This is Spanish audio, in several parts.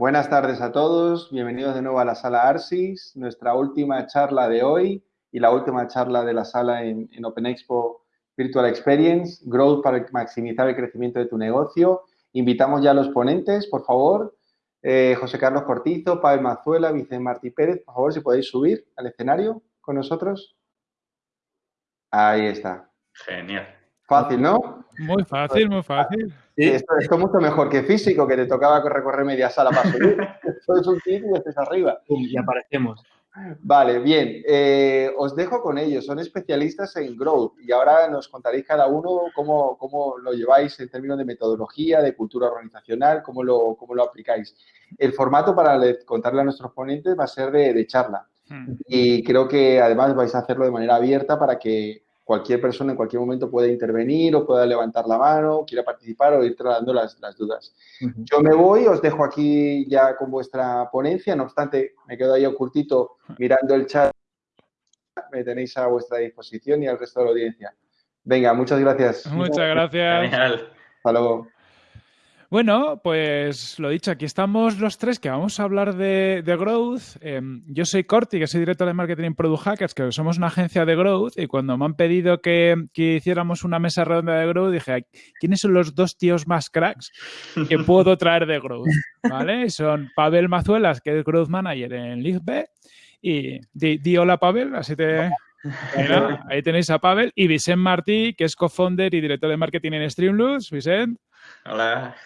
Buenas tardes a todos, bienvenidos de nuevo a la sala ARSIS, nuestra última charla de hoy y la última charla de la sala en, en Open Expo Virtual Experience, Growth para maximizar el crecimiento de tu negocio. Invitamos ya a los ponentes, por favor, eh, José Carlos Cortizo, Pavel Mazuela, Vicente Martí Pérez, por favor, si podéis subir al escenario con nosotros. Ahí está. Genial. Fácil, ¿no? Muy fácil, muy fácil. Sí. Esto, es mucho mejor que físico, que te tocaba recorrer media sala para subir. Esto es un kit y estés arriba. Y aparecemos. Vale, bien. Eh, os dejo con ellos. Son especialistas en growth y ahora nos contaréis cada uno cómo, cómo, lo lleváis en términos de metodología, de cultura organizacional, cómo lo, cómo lo aplicáis. El formato para contarle a nuestros ponentes va a ser de, de charla. Hmm. Y creo que además vais a hacerlo de manera abierta para que cualquier persona en cualquier momento puede intervenir o pueda levantar la mano, quiera participar o ir trasladando las, las dudas. Yo me voy, os dejo aquí ya con vuestra ponencia, no obstante, me quedo ahí ocultito mirando el chat, me tenéis a vuestra disposición y al resto de la audiencia. Venga, muchas gracias. Muchas gracias. Hasta luego. Bueno, pues lo dicho, aquí estamos los tres que vamos a hablar de, Growth. Em, yo soy Corti, que soy director de marketing en Product Hackers, que somos una agencia de Growth y cuando me han pedido que, hiciéramos una mesa redonda de Growth, dije, ¿quiénes son los dos tíos más cracks que puedo traer de Growth? ¿Vale? Son Pavel Mazuelas, que es Growth Manager en LiveB, y di, hola Pavel, así te... ahí tenéis a Pavel y Vicent Martí, que es co-founder y director de marketing en Streamloops. Vicent. Hola.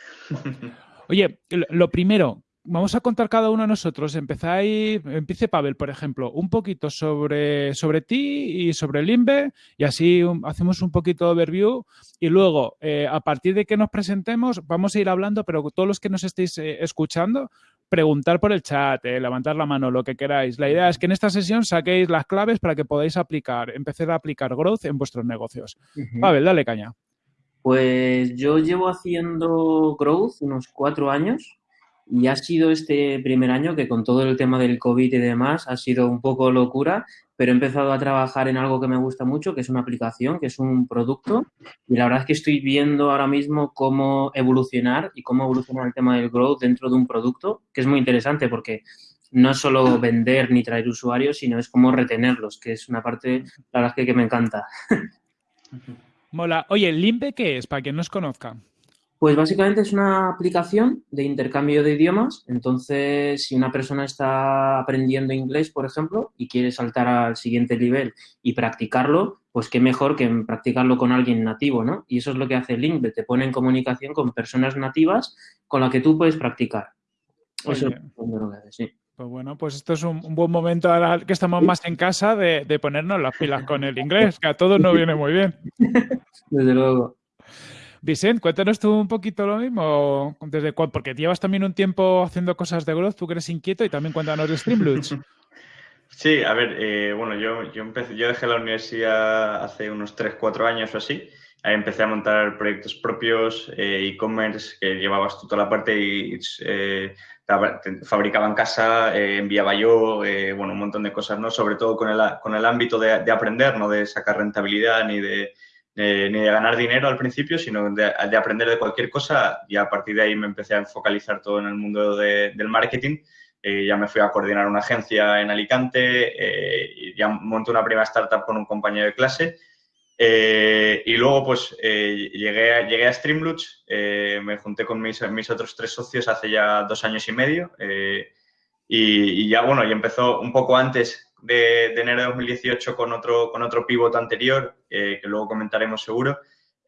Oye, lo primero, vamos a contar cada uno de nosotros. Empezáis, empiece Pavel, por ejemplo, un poquito sobre, sobre ti y sobre Limbe y así hacemos un poquito de overview y luego, eh, a partir de que nos presentemos, vamos a ir hablando, pero todos los que nos estéis eh, escuchando, preguntar por el chat, eh, levantar la mano, lo que queráis. La idea es que en esta sesión saquéis las claves para que podáis aplicar, empezar a aplicar growth en vuestros negocios. Pavel, dale caña. Pues yo llevo haciendo growth unos cuatro años y ha sido este primer año que con todo el tema del COVID y demás ha sido un poco locura, pero he empezado a trabajar en algo que me gusta mucho, que es una aplicación, que es un producto y la verdad es que estoy viendo ahora mismo cómo evolucionar y cómo evolucionar el tema del growth dentro de un producto, que es muy interesante porque no es solo vender ni traer usuarios, sino es cómo retenerlos, que es una parte, la verdad es que, que me encanta. Mola. Oye, ¿Limbe qué es? Para quien no os conozca. Pues básicamente es una aplicación de intercambio de idiomas. Entonces, si una persona está aprendiendo inglés, por ejemplo, y quiere saltar al siguiente nivel y practicarlo, pues qué mejor que practicarlo con alguien nativo, ¿no? Y eso es lo que hace Limbe, te pone en comunicación con personas nativas con las que tú puedes practicar. Eso es lo que hace, sí. Pues bueno, pues esto es un, buen momento ahora que estamos más en casa de, ponernos las pilas con el inglés, que a todos nos viene muy bien. Desde luego. Vicente, cuéntanos tú un poquito lo mismo, desde porque llevas también un tiempo haciendo cosas de growth, tú que eres inquieto y también cuéntanos de Streamloots. Sí, a ver, eh, bueno, yo, yo, empecé, yo dejé la universidad hace unos 3, 4 años o así. Empecé a montar proyectos propios, eh, e-commerce, que llevabas tú toda la parte y eh, fabricaba en casa, eh, enviaba yo, eh, bueno, un montón de cosas, ¿no? Sobre todo con el, con el ámbito de, aprender, no de sacar rentabilidad ni de, ni de ganar dinero al principio, sino de, aprender de cualquier cosa y a partir de ahí me empecé a focalizar todo en el mundo del marketing. Eh, ya me fui a coordinar una agencia en Alicante y ya monté una primera startup con un compañero de clase eh, y luego, pues, eh, llegué, a, llegué a Streamloots, eh, me junté con mis, mis, otros tres socios hace ya dos años y medio y, ya, bueno, y empezó un poco antes de, enero de 2018 con otro, con otro pivot anterior, que luego comentaremos seguro.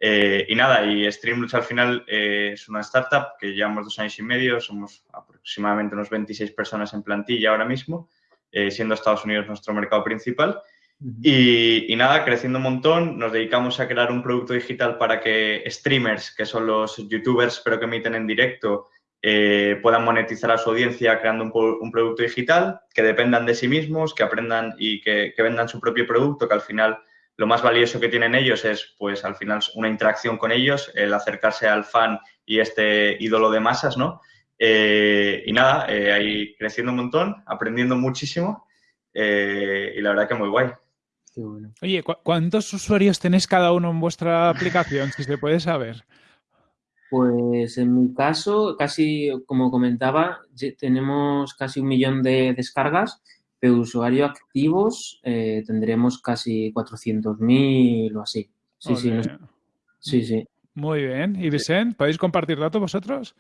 y nada, y Streamloots al final es una startup que llevamos dos años y medio, somos aproximadamente unos 26 personas en plantilla ahora mismo, siendo Estados Unidos nuestro mercado principal y, nada, creciendo un montón, nos dedicamos a crear un producto digital para que streamers, que son los youtubers pero que emiten en directo, eh, puedan monetizar a su audiencia creando un, producto digital, que dependan de sí mismos, que aprendan y que, vendan su propio producto, que al final lo más valioso que tienen ellos es, pues al final, una interacción con ellos, el acercarse al fan y este ídolo de masas, ¿no? Eh, y nada, eh, ahí creciendo un montón, aprendiendo muchísimo y la verdad que muy guay. Oye, ¿cuántos usuarios tenéis cada uno en vuestra aplicación, si se puede saber? Pues en mi caso, casi como comentaba, tenemos casi un millón de descargas, pero usuarios activos eh, tendremos casi 400.000 o así. Sí, sí, sí, sí. Muy bien. ¿Y Vicente, podéis compartir datos vosotros?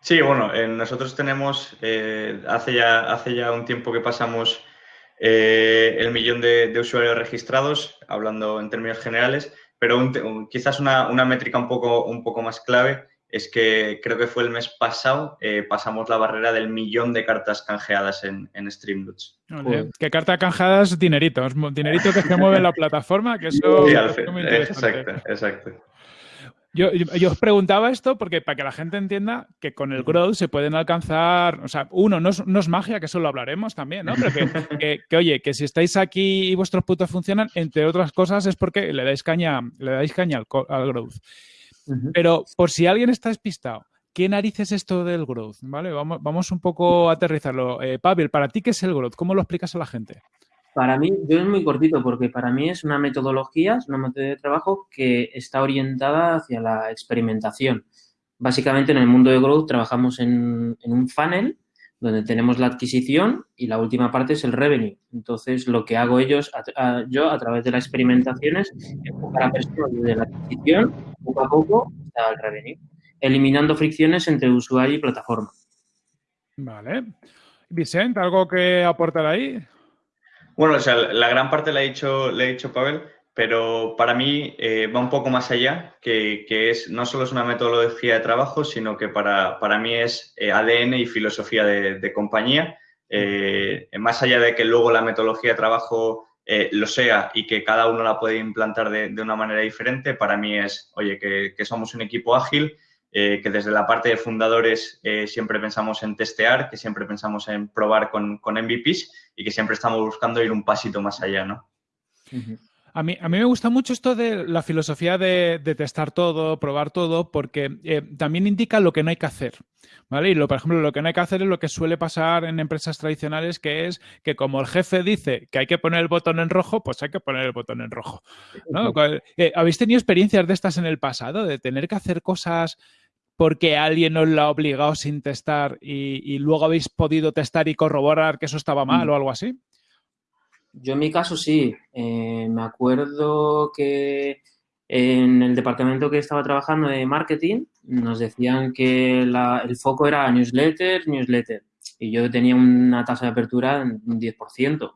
Sí, bueno, eh, nosotros tenemos, eh, hace, ya, hace ya un tiempo que pasamos el millón de, usuarios registrados, hablando en términos generales, pero quizás una, métrica un poco, un poco más clave es que creo que fue el mes pasado, eh, pasamos la barrera del millón de cartas canjeadas en, en Streamloots. ¿Qué carta canjeadas? Dinerito, dinerito que se mueve en la plataforma, que eso sí, es muy Exacto, exacto. Yo, os preguntaba esto porque para que la gente entienda que con el growth se pueden alcanzar, o sea, uno, no es, magia, que eso lo hablaremos también, ¿no? Pero que, oye, que si estáis aquí y vuestros putos funcionan, entre otras cosas es porque le dais caña, le dais caña al, growth. Pero por si alguien está despistado, ¿qué narices es esto del growth? ¿Vale? Vamos, vamos un poco a aterrizarlo. Eh, Pavel, ¿para ti qué es el growth? ¿Cómo lo explicas a la gente? Para mí, yo es muy cortito porque para mí es una metodología, es una metodología de trabajo que está orientada hacia la experimentación. Básicamente en el mundo de growth trabajamos en, un funnel donde tenemos la adquisición y la última parte es el revenue. Entonces, lo que hago ellos, yo a través de las experimentaciones, enfocar a personas desde la adquisición, poco a poco, hasta el revenue, eliminando fricciones entre usuario y plataforma. Vale. Vicente, ¿algo que aportar ahí? Bueno, o sea, la gran parte la ha dicho, le he dicho Pavel, pero para mí eh, va un poco más allá, que, es no solo es una metodología de trabajo, sino que para, mí es eh, ADN y filosofía de, compañía. Eh, más allá de que luego la metodología de trabajo lo sea y que cada uno la puede implantar de, una manera diferente, para mí es, oye, que, que somos un equipo ágil eh, que desde la parte de fundadores eh, siempre pensamos en testear, que siempre pensamos en probar con, con, MVPs y que siempre estamos buscando ir un pasito más allá, ¿no? A mí, a mí me gusta mucho esto de la filosofía de, testar todo, probar todo, porque eh, también indica lo que no hay que hacer. ¿Vale? Y lo, por ejemplo, lo que no hay que hacer es lo que suele pasar en empresas tradicionales, que es que como el jefe dice que hay que poner el botón en rojo, pues hay que poner el botón en rojo. ¿Habéis tenido experiencias de estas en el pasado, de tener que hacer cosas porque alguien os lo ha obligado sin testar y, luego habéis podido testar y corroborar que eso estaba mal mm. o algo así? Yo en mi caso sí. Eh, me acuerdo que en el departamento que estaba trabajando de marketing nos decían que el foco era newsletter, newsletter. Y yo tenía una tasa de apertura de un 10%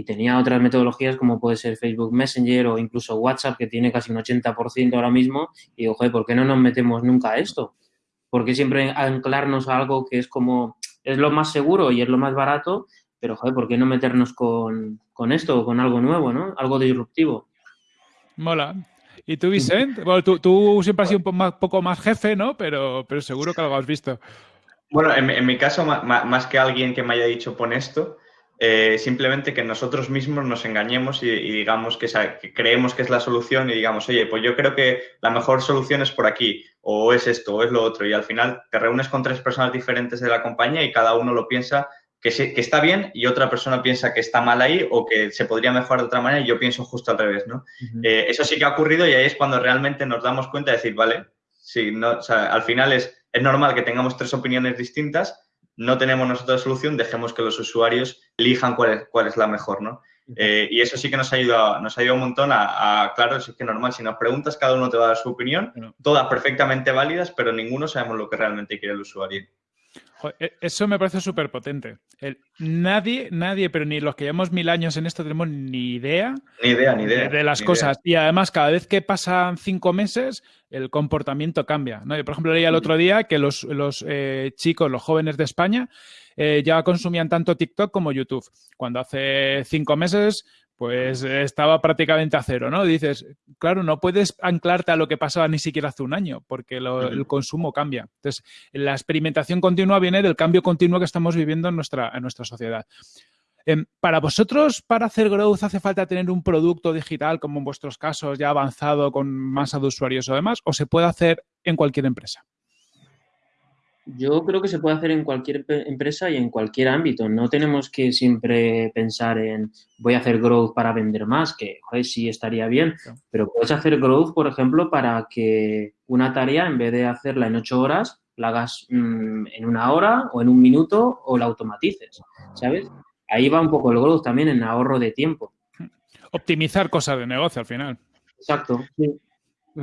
y tenía otras metodologías como puede ser Facebook Messenger o incluso WhatsApp, que tiene casi un 80% ahora mismo, y digo, joder, ¿por qué no nos metemos nunca a esto? Porque siempre anclarnos a algo que es como, es lo más seguro y es lo más barato, pero joder, ¿por qué no meternos con, con esto o con algo nuevo, ¿no? Algo disruptivo. Mola. ¿Y tú, Vicente? Bueno, tú, siempre has sido un poco más, jefe, ¿no? Pero, pero seguro que algo has visto. Bueno, en, mi caso, más, que alguien que me haya dicho pon esto, eh, simplemente que nosotros mismos nos engañemos y, digamos que, creemos que es la solución y digamos, oye, pues yo creo que la mejor solución es por aquí, o es esto, o es lo otro, y al final te reúnes con tres personas diferentes de la compañía y cada uno lo piensa que, está bien y otra persona piensa que está mal ahí o que se podría mejorar de otra manera y yo pienso justo al revés, ¿no? Eh, eso sí que ha ocurrido y ahí es cuando realmente nos damos cuenta de decir, vale, sí, no, o sea, al final es, es normal que tengamos tres opiniones distintas, no tenemos nosotros solución, dejemos que los usuarios elijan cuál es, cuál es la mejor, ¿no? Eh, y eso sí que nos ha ayudado, nos ha ayudado un montón a, claro, es que normal, si nos preguntas, cada uno te va a dar su opinión, todas perfectamente válidas, pero ninguno sabemos lo que realmente quiere el usuario. E, eso me parece súper potente. Nadie, nadie, pero ni los que llevamos mil años en esto tenemos ni idea. Ni idea, ni idea. De, las cosas. Y además, cada vez que pasan cinco meses, el comportamiento cambia. ¿no? Yo, por ejemplo, leía el otro día que los, eh, chicos, los jóvenes de España, eh, ya consumían tanto TikTok como YouTube. Cuando hace cinco meses pues estaba prácticamente a cero, ¿no? Dices, claro, no puedes anclarte a lo que pasaba ni siquiera hace un año, porque el consumo cambia. Entonces, la experimentación continua viene del cambio continuo que estamos viviendo en nuestra, en nuestra sociedad. Em, para vosotros, para hacer growth, hace falta tener un producto digital, como en vuestros casos, ya avanzado con masa de usuarios o demás, o se puede hacer en cualquier empresa? Yo creo que se puede hacer en cualquier empresa y en cualquier ámbito. No tenemos que siempre pensar en voy a hacer growth para vender más, que joder, sí estaría bien, pero puedes hacer growth, por ejemplo, para que una tarea, en vez de hacerla en ocho horas, la hagas mm, en una hora o en un minuto o la automatices, ¿sabes? Ahí va un poco el growth también en ahorro de tiempo. Optimizar cosas de negocio al final. Exacto, sí.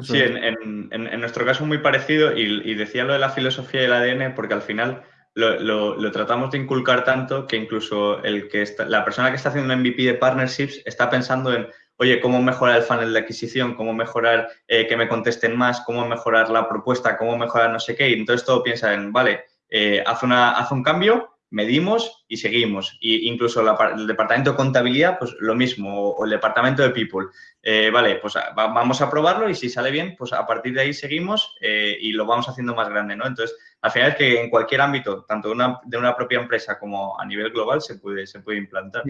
Sí, en, nuestro caso muy parecido y, decía lo de la filosofía del ADN porque al final lo, tratamos de inculcar tanto que incluso el que la persona que está haciendo un MVP de partnerships está pensando en, oye, cómo mejorar el funnel de adquisición, cómo mejorar eh, que me contesten más, cómo mejorar la propuesta, cómo mejorar no sé qué. Y entonces todo piensa en, vale, eh, haz, una, haz un cambio, medimos y seguimos. Y incluso el departamento de contabilidad, pues lo mismo, o, el departamento de people. Eh, vale, pues vamos a probarlo y si sale bien, pues a partir de ahí seguimos eh, y lo vamos haciendo más grande, ¿no? Entonces, al final es que en cualquier ámbito, tanto una, de una propia empresa como a nivel global, se puede, se puede implantar.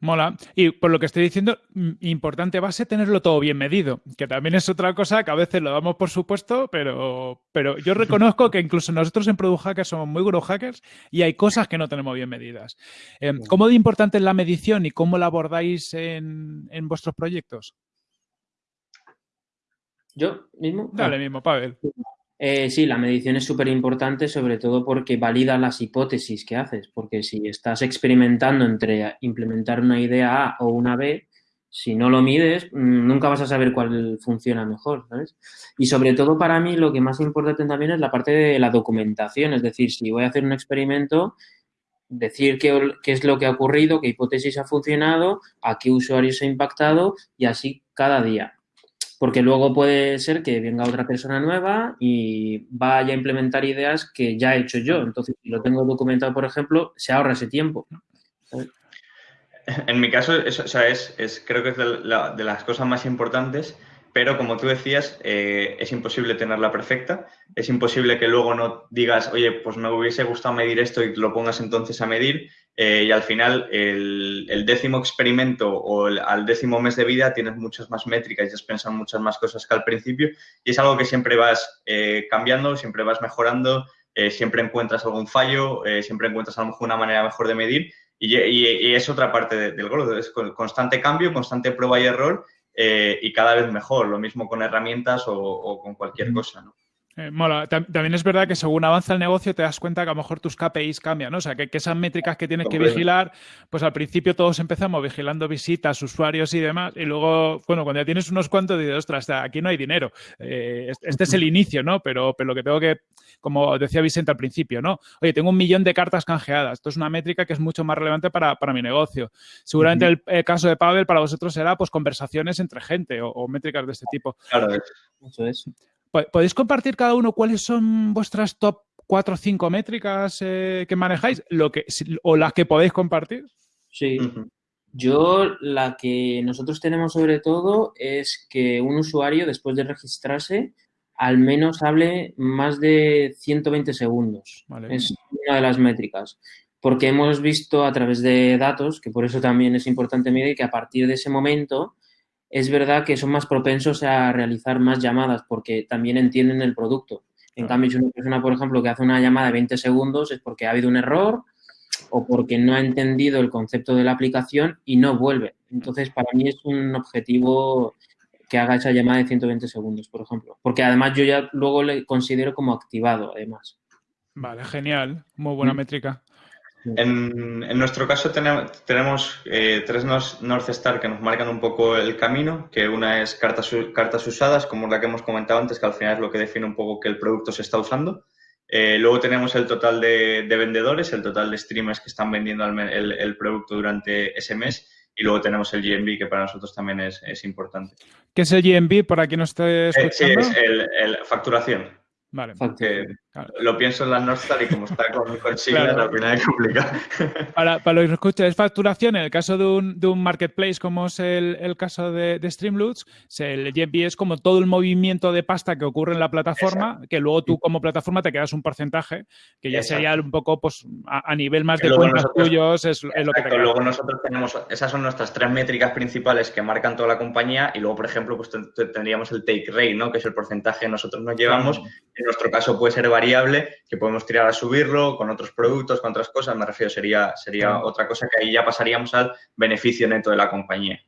Mola. Y por lo que estoy diciendo, mm, importante base tenerlo todo bien medido, que también es otra cosa que a veces lo damos por supuesto, pero, pero yo reconozco que incluso nosotros en Product Hackers somos muy guru hackers y hay cosas que no tenemos bien medidas. Em, ¿Cómo de importante es la medición y cómo la abordáis en, en vuestros proyectos? ¿Yo mismo? Dale mismo, Pavel. Eh, sí, la medición es súper importante, sobre todo porque valida las hipótesis que haces, porque si estás experimentando entre implementar una idea A o una B, si no lo mides, mm, nunca vas a saber cuál funciona mejor, ¿sabes? Y sobre todo para mí lo que más importante también es la parte de la documentación, es decir, si voy a hacer un experimento, decir qué, qué es lo que ha ocurrido, qué hipótesis ha funcionado, a qué usuarios ha impactado y así cada día porque luego puede ser que venga otra persona nueva y vaya a implementar ideas que ya he hecho yo. Entonces, si lo tengo documentado, por ejemplo, se ahorra ese tiempo. En mi caso, eso, es, creo que es de, las cosas más importantes, pero como tú decías, eh, es imposible tenerla perfecta. Es imposible que luego no digas, oye, pues me hubiese gustado medir esto y lo pongas entonces a medir. Eh, y al final, el, décimo experimento o al décimo mes de vida tienes muchas más métricas y has pensado muchas más cosas que al principio. Y es algo que siempre vas eh, cambiando, siempre vas mejorando, eh, siempre encuentras algún fallo, siempre encuentras a lo mejor una manera mejor de medir. Y, es otra parte del gol, es constante cambio, constante prueba y error y cada vez mejor. Lo mismo con herramientas o, o con cualquier cosa, ¿no? Eh, mola. También es verdad que según avanza el negocio te das cuenta que a lo mejor tus KPIs cambian, ¿no? O sea, que, esas métricas que tienes que vigilar, pues al principio todos empezamos vigilando visitas, usuarios y demás, y luego, bueno, cuando ya tienes unos cuantos, dices, ostras, aquí no hay dinero. Eh, este es el inicio, ¿no? Pero, pero lo que tengo que, como decía Vicente al principio, ¿no? Oye, tengo un millón de cartas canjeadas. Esto es una métrica que es mucho más relevante para, mi negocio. Seguramente el, caso de Pavel para vosotros será, pues, conversaciones entre gente o, métricas de este tipo. Claro, eso es. ¿Podéis compartir cada uno cuáles son vuestras top 4 o 5 métricas eh, que manejáis lo que, o las que podéis compartir? Sí. Yo la que nosotros tenemos sobre todo es que un usuario después de registrarse al menos hable más de 120 segundos. Es una de las métricas. Porque hemos visto a través de datos, que por eso también es importante medir, que a partir de ese momento es verdad que son más propensos a realizar más llamadas porque también entienden el producto. En cambio, si una persona, por ejemplo, que hace una llamada de 20 segundos es porque ha habido un error o porque no ha entendido el concepto de la aplicación y no vuelve. Entonces, para mí es un objetivo que haga esa llamada de 120 segundos, por ejemplo. Porque además yo ya luego le considero como activado, además. Vale, genial. Muy buena mm. métrica. En, nuestro caso tenemos, tenemos eh, tres North Star que nos marcan un poco el camino, que una es cartas, cartas usadas, como la que hemos comentado antes, que al final es lo que define un poco que el producto se está usando. Eh, luego tenemos el total de, vendedores, el total de streamers que están vendiendo el, producto durante ese mes. Y luego tenemos el GMB, que para nosotros también es, importante. ¿Qué es el GMB, para quien no esté escuchando? Eh, sí, es el, facturación. Vale. Lo pienso en la North y como está con, con siglas, al final es complicado. Para, para los que escuchan, es facturación. En el caso de un, de un marketplace, como es el, el caso de, de Streamloots, el GMV es como todo el movimiento de pasta que ocurre en la plataforma, que luego tú como plataforma te quedas un porcentaje, que ya sería un poco pues, a, nivel más de cuentas tuyos, es, es, lo que te Luego nosotros tenemos, esas son nuestras tres métricas principales que marcan toda la compañía y luego, por ejemplo, pues tendríamos el take rate, ¿no? que es el porcentaje que nosotros nos llevamos. En nuestro caso puede ser variable que podemos tirar a subirlo con otros productos, con otras cosas, me refiero, sería, sería otra cosa que ahí ya pasaríamos al beneficio neto de la compañía.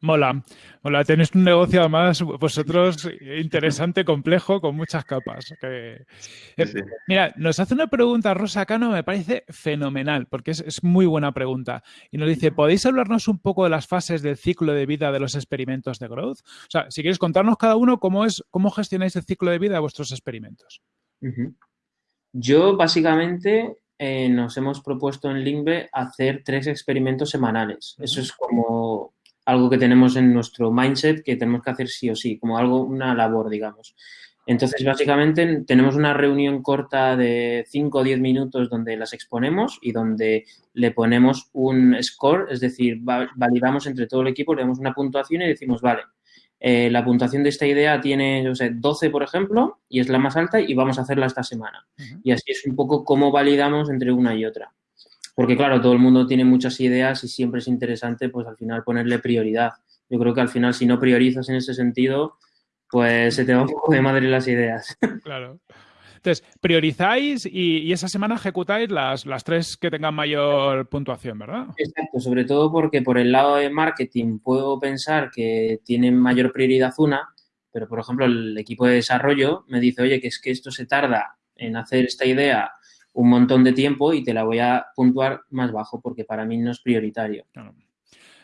Mola. Hola, tenéis un negocio además vosotros interesante, complejo, con muchas capas. Eh, mira, nos hace una pregunta Rosa Cano, me parece fenomenal, porque es, muy buena pregunta. Y nos dice, ¿podéis hablarnos un poco de las fases del ciclo de vida de los experimentos de growth? O sea, si queréis contarnos cada uno cómo es, cómo gestionáis el ciclo de vida de vuestros experimentos. Yo básicamente eh, nos hemos propuesto en Linkbe hacer tres experimentos semanales. Eso es como algo que tenemos en nuestro mindset que tenemos que hacer sí o sí, como algo, una labor, digamos. Entonces, básicamente, tenemos una reunión corta de 5 o 10 minutos donde las exponemos y donde le ponemos un score, es decir, validamos entre todo el equipo, le damos una puntuación y decimos, vale, eh, la puntuación de esta idea tiene, no sé, 12, por ejemplo, y es la más alta y vamos a hacerla esta semana. Y así es un poco cómo validamos entre una y otra. Porque claro, todo el mundo tiene muchas ideas y siempre es interesante pues al final ponerle prioridad. Yo creo que al final si no priorizas en ese sentido, pues se te va un poco de madre las ideas. Claro. Entonces, priorizáis y, esa semana ejecutáis las, las, tres que tengan mayor puntuación, ¿verdad? Exacto, sobre todo porque por el lado de marketing puedo pensar que tiene mayor prioridad una, pero por ejemplo el equipo de desarrollo me dice, oye, que es que esto se tarda en hacer esta idea un montón de tiempo y te la voy a puntuar más bajo porque para mí no es prioritario.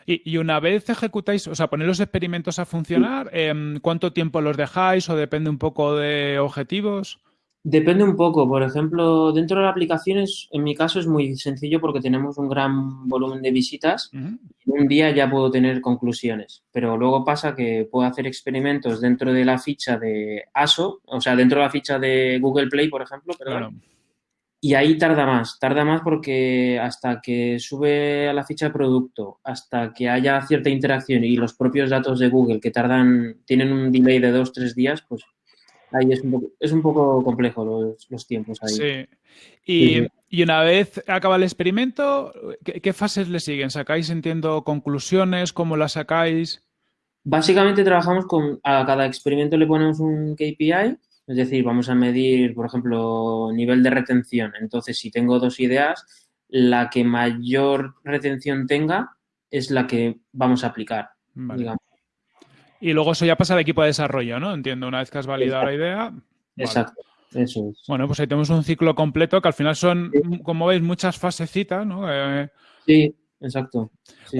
Y, una vez ejecutáis, o sea, ponéis los experimentos a funcionar, em, ¿cuánto tiempo los dejáis o depende un poco de objetivos? Depende un poco. Por ejemplo, dentro de la aplicación, en mi caso, es muy sencillo porque tenemos un gran volumen de visitas. un día ya puedo tener conclusiones. Pero luego pasa que puedo hacer experimentos dentro de la ficha de ASO, o sea, dentro de la ficha de Google Play, por ejemplo, perdón. Y ahí tarda más, tarda más porque hasta que sube a la ficha de producto, hasta que haya cierta interacción y los propios datos de Google que tardan, tienen un delay de dos, tres días, pues ahí es un poco, es un poco complejo los, tiempos ahí. Sí. Y, una vez acaba el experimento, ¿qué, ¿qué, fases le siguen? ¿Sacáis, entiendo, conclusiones? ¿Cómo las sacáis? Básicamente trabajamos con, a cada experimento le ponemos un KPI es decir, vamos a medir, por ejemplo, nivel de retención. Entonces, si tengo dos ideas, la que mayor retención tenga es la que vamos a aplicar. Y luego eso ya pasa al equipo de desarrollo, ¿no? Entiendo, una vez que has validado la idea. Exacto. Eso es. Bueno, pues ahí tenemos un ciclo completo que al final son, como veis, muchas fasecitas, ¿no? Eh, sí, exacto. Sí,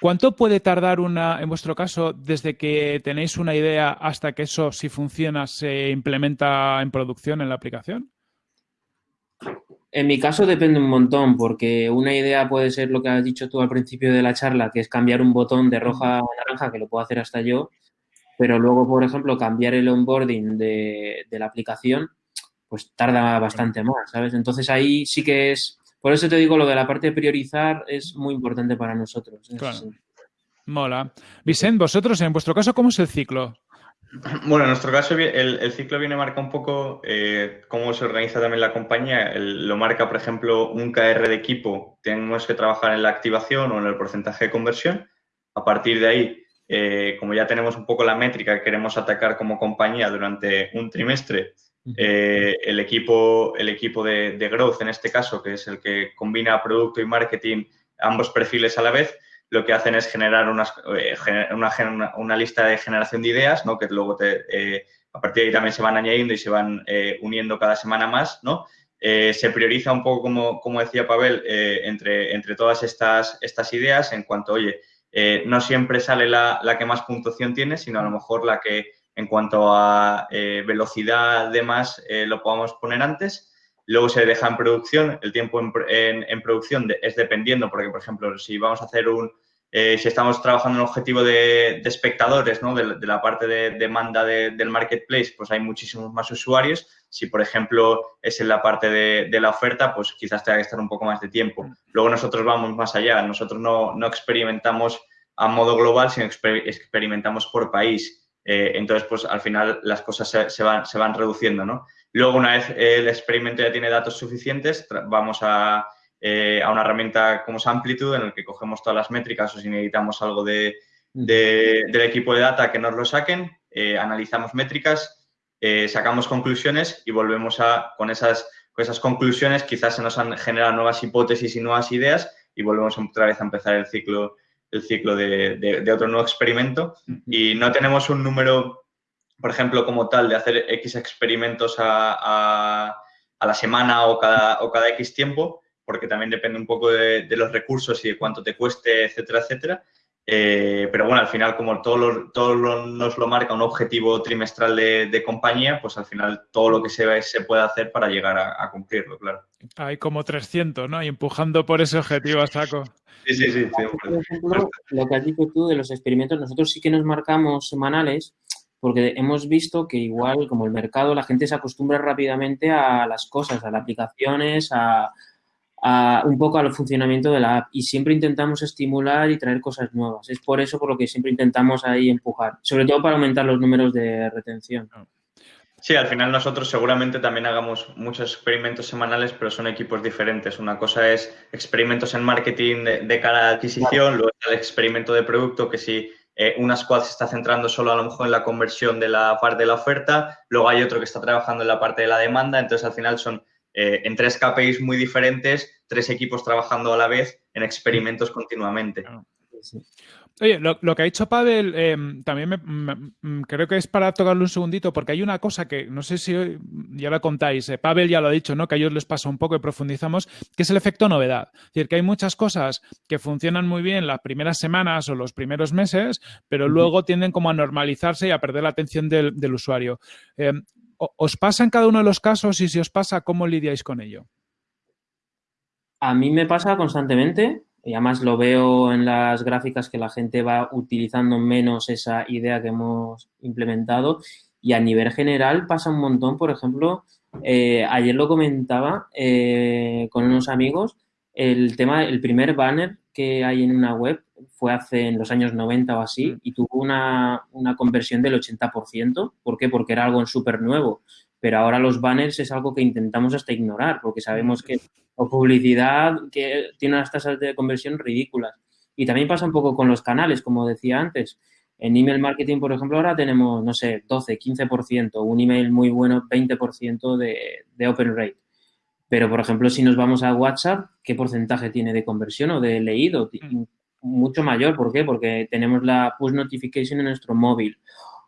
¿Cuánto puede tardar una, en vuestro caso, desde que tenéis una idea hasta que eso, si funciona, se implementa en producción en la aplicación? En mi caso depende un montón, porque una idea puede ser lo que has dicho tú al principio de la charla, que es cambiar un botón de roja a naranja, que lo puedo hacer hasta yo, pero luego, por ejemplo, cambiar el onboarding de, de la aplicación, pues tarda bastante más, ¿sabes? Entonces ahí sí que es por eso te digo, lo de la parte de priorizar es muy importante para nosotros. Claro. Mola. Vicente, vosotros, en vuestro caso, ¿cómo es el ciclo? Bueno, en nuestro caso el, ciclo viene marca un poco eh, cómo se organiza también la compañía. lo marca, por ejemplo, un KR de equipo. Tenemos que trabajar en la activación o en el porcentaje de conversión. A partir de ahí, eh, como ya tenemos un poco la métrica que queremos atacar como compañía durante un trimestre, eh, el equipo, el equipo de, growth, en este caso, que es el que combina producto y marketing, ambos perfiles a la vez, lo que hacen es generar eh, una, lista de generación de ideas, ¿no? que luego te, eh, a partir de ahí también se van añadiendo y se van uniendo cada semana más. ¿no? se prioriza un poco, como, como decía Pavel, entre, entre todas estas, estas ideas en cuanto, oye, no siempre sale la, la que más puntuación tiene, sino a lo mejor la que en cuanto a eh, velocidad, demás, eh, lo podamos poner antes. Luego se deja en producción. El tiempo en, producción es dependiendo, porque, por ejemplo, si vamos a hacer un, eh, si estamos trabajando en un objetivo de, espectadores, ¿no? de, la parte de demanda del marketplace, pues hay muchísimos más usuarios. Si, por ejemplo, es en la parte de, la oferta, pues quizás tenga que estar un poco más de tiempo. Luego nosotros vamos más allá. Nosotros no, no experimentamos a modo global, sino experimentamos por país. Eh, entonces, pues al final las cosas se, van, se van reduciendo, ¿no? Luego, una vez el experimento ya tiene datos suficientes, vamos a, eh, a, una herramienta como es Amplitude, en el que cogemos todas las métricas o si necesitamos algo de, del equipo de data que nos lo saquen, eh, analizamos métricas eh, sacamos conclusiones y volvemos a, con esas, con esas conclusiones, quizás se nos han generado nuevas hipótesis y nuevas ideas y volvemos otra vez a empezar el ciclo, el ciclo de, otro nuevo experimento. Y no tenemos un número, por ejemplo, como tal, de hacer X experimentos a, a, la semana o cada, o cada X tiempo, porque también depende un poco de, los recursos y de cuánto te cueste, etcétera, etcétera. Eh, pero bueno, al final, como todo, todo nos lo marca un objetivo trimestral de, compañía, pues al final todo lo que se, se puede hacer para llegar a, cumplirlo, claro. Hay como 300, ¿no? Y empujando por ese objetivo a saco. Sí, sí, sí. Por ejemplo, lo que has dicho tú de los experimentos, nosotros sí que nos marcamos semanales porque hemos visto que igual como el mercado, la gente se acostumbra rápidamente a las cosas, a las aplicaciones, a, un poco al funcionamiento de la app y siempre intentamos estimular y traer cosas nuevas. Es por eso por lo que siempre intentamos ahí empujar, sobre todo para aumentar los números de retención. Sí, al final nosotros seguramente también hagamos muchos experimentos semanales, pero son equipos diferentes. Una cosa es experimentos en marketing de, cara a adquisición, luego el experimento de producto que si eh, una squad se está centrando solo a lo mejor en la conversión de la parte de la oferta, luego hay otro que está trabajando en la parte de la demanda, entonces al final son eh, en tres KPIs muy diferentes, tres equipos trabajando a la vez en experimentos continuamente. Oye, lo, que ha dicho Pavel em, también me, creo que es para tocarle un segundito, porque hay una cosa que no sé si ya la contáis, eh, Pavel ya lo ha dicho, ¿no? Que a ellos les pasa un poco y profundizamos, que es el efecto novedad. Es decir, que hay muchas cosas que funcionan muy bien las primeras semanas o los primeros meses, pero luego tienden como a normalizarse y a perder la atención del, del usuario. Em, ¿Os pasa en cada uno de los casos y si os pasa, cómo lidiáis con ello? A mí me pasa constantemente y además lo veo en las gráficas que la gente va utilizando menos esa idea que hemos implementado y a nivel general pasa un montón, por ejemplo, eh, ayer lo comentaba eh, con unos amigos, el tema, el primer banner que hay en una web fue hace en los años 90 o así mm. y tuvo una, una conversión del 80%. ¿Por qué? Porque era algo súper nuevo. Pero ahora los banners es algo que intentamos hasta ignorar porque sabemos que o publicidad que tiene unas tasas de conversión ridículas. Y también pasa un poco con los canales, como decía antes. En email marketing, por ejemplo, ahora tenemos, no sé, 12, 15%, un email muy bueno, 20% de, de open rate. Pero, por ejemplo, si nos vamos a WhatsApp, ¿qué porcentaje tiene de conversión o de leído? Mm. Mucho mayor. ¿Por qué? Porque tenemos la push notification en nuestro móvil.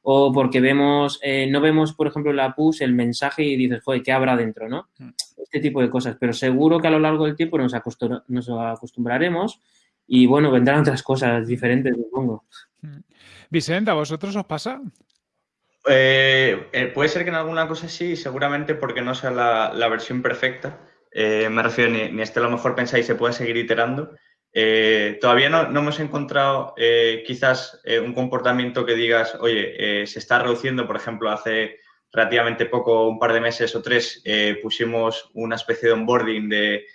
O porque vemos, eh, no vemos, por ejemplo, la push, el mensaje y dices, joder, ¿qué habrá dentro? ¿no? Mm. Este tipo de cosas. Pero seguro que a lo largo del tiempo nos, nos acostumbraremos y, bueno, vendrán otras cosas diferentes, supongo. Mm. Vicente, ¿a vosotros os pasa? Eh, eh, puede ser que en alguna cosa sí, seguramente porque no sea la, versión perfecta. Eh, me refiero, ni, ni este a lo mejor pensáis se puede seguir iterando. Todavía no, hemos encontrado quizás un comportamiento que digas, oye, se está reduciendo, por ejemplo, hace relativamente poco, un par de meses o tres, pusimos una especie de onboarding de,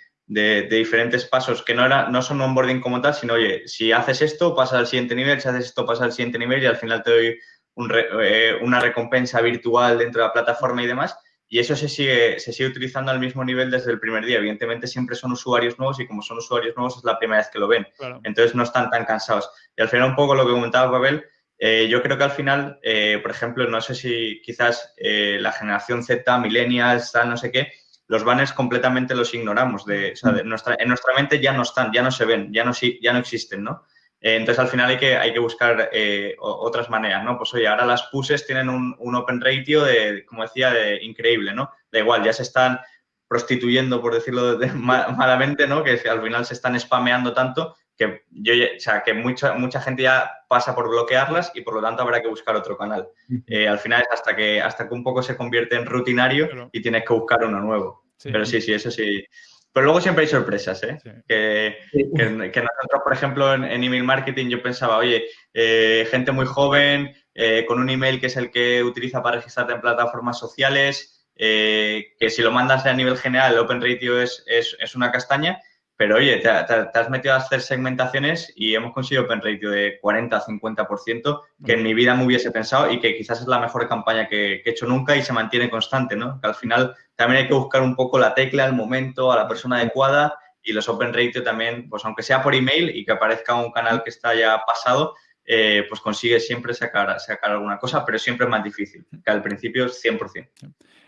diferentes pasos que no, era, no son onboarding como tal, sino, oye, si haces esto, pasa al siguiente nivel, si haces esto, pasa al siguiente nivel y al final te doy eh, una recompensa virtual dentro de la plataforma y demás. Y eso se sigue, se sigue utilizando al mismo nivel desde el primer día. Evidentemente siempre son usuarios nuevos y como son usuarios nuevos es la primera vez que lo ven. Entonces no están tan cansados. Y al final un poco lo que comentaba Babel, eh, yo creo que al final, eh, por ejemplo, no sé si quizás la generación Z, millennials, tal, no sé qué, los banners completamente los ignoramos. De, mm. nuestra, en nuestra mente ya no están, ya no se ven, ya no, ya no existen, ¿no? Eh, entonces, al final hay que, hay que buscar eh, otras maneras, ¿no? Pues oye, ahora las pushes tienen un, open ratio de, como decía, de increíble, ¿no? Da igual, ya se están prostituyendo, por decirlo malamente, ¿no? Que al final se están spameando tanto que yo, o sea, que mucha, mucha gente ya pasa por bloquearlas y por lo tanto habrá que buscar otro canal. Eh, al final es hasta que, hasta que un poco se convierte en rutinario y tienes que buscar uno nuevo. Pero sí, sí, eso sí. Pero luego siempre hay sorpresas, ¿eh? Que, nosotros, por ejemplo, en, email marketing yo pensaba, oye, eh, gente muy joven, eh, con un email que es el que utiliza para registrarte en plataformas sociales, eh, que si lo mandas a nivel general, el Open Ratio es, es, una castaña, pero oye, te, has metido a hacer segmentaciones y hemos conseguido Open Ratio de 40-50%, que en mi vida me hubiese pensado y que quizás es la mejor campaña que, he hecho nunca y se mantiene constante, ¿no? Que al final también hay que buscar un poco la tecla, al momento, a la persona adecuada y los Open Ratio también, pues aunque sea por email y que aparezca un canal que está ya pasado, eh, pues consigues siempre sacar, sacar alguna cosa, pero siempre es más difícil, que al principio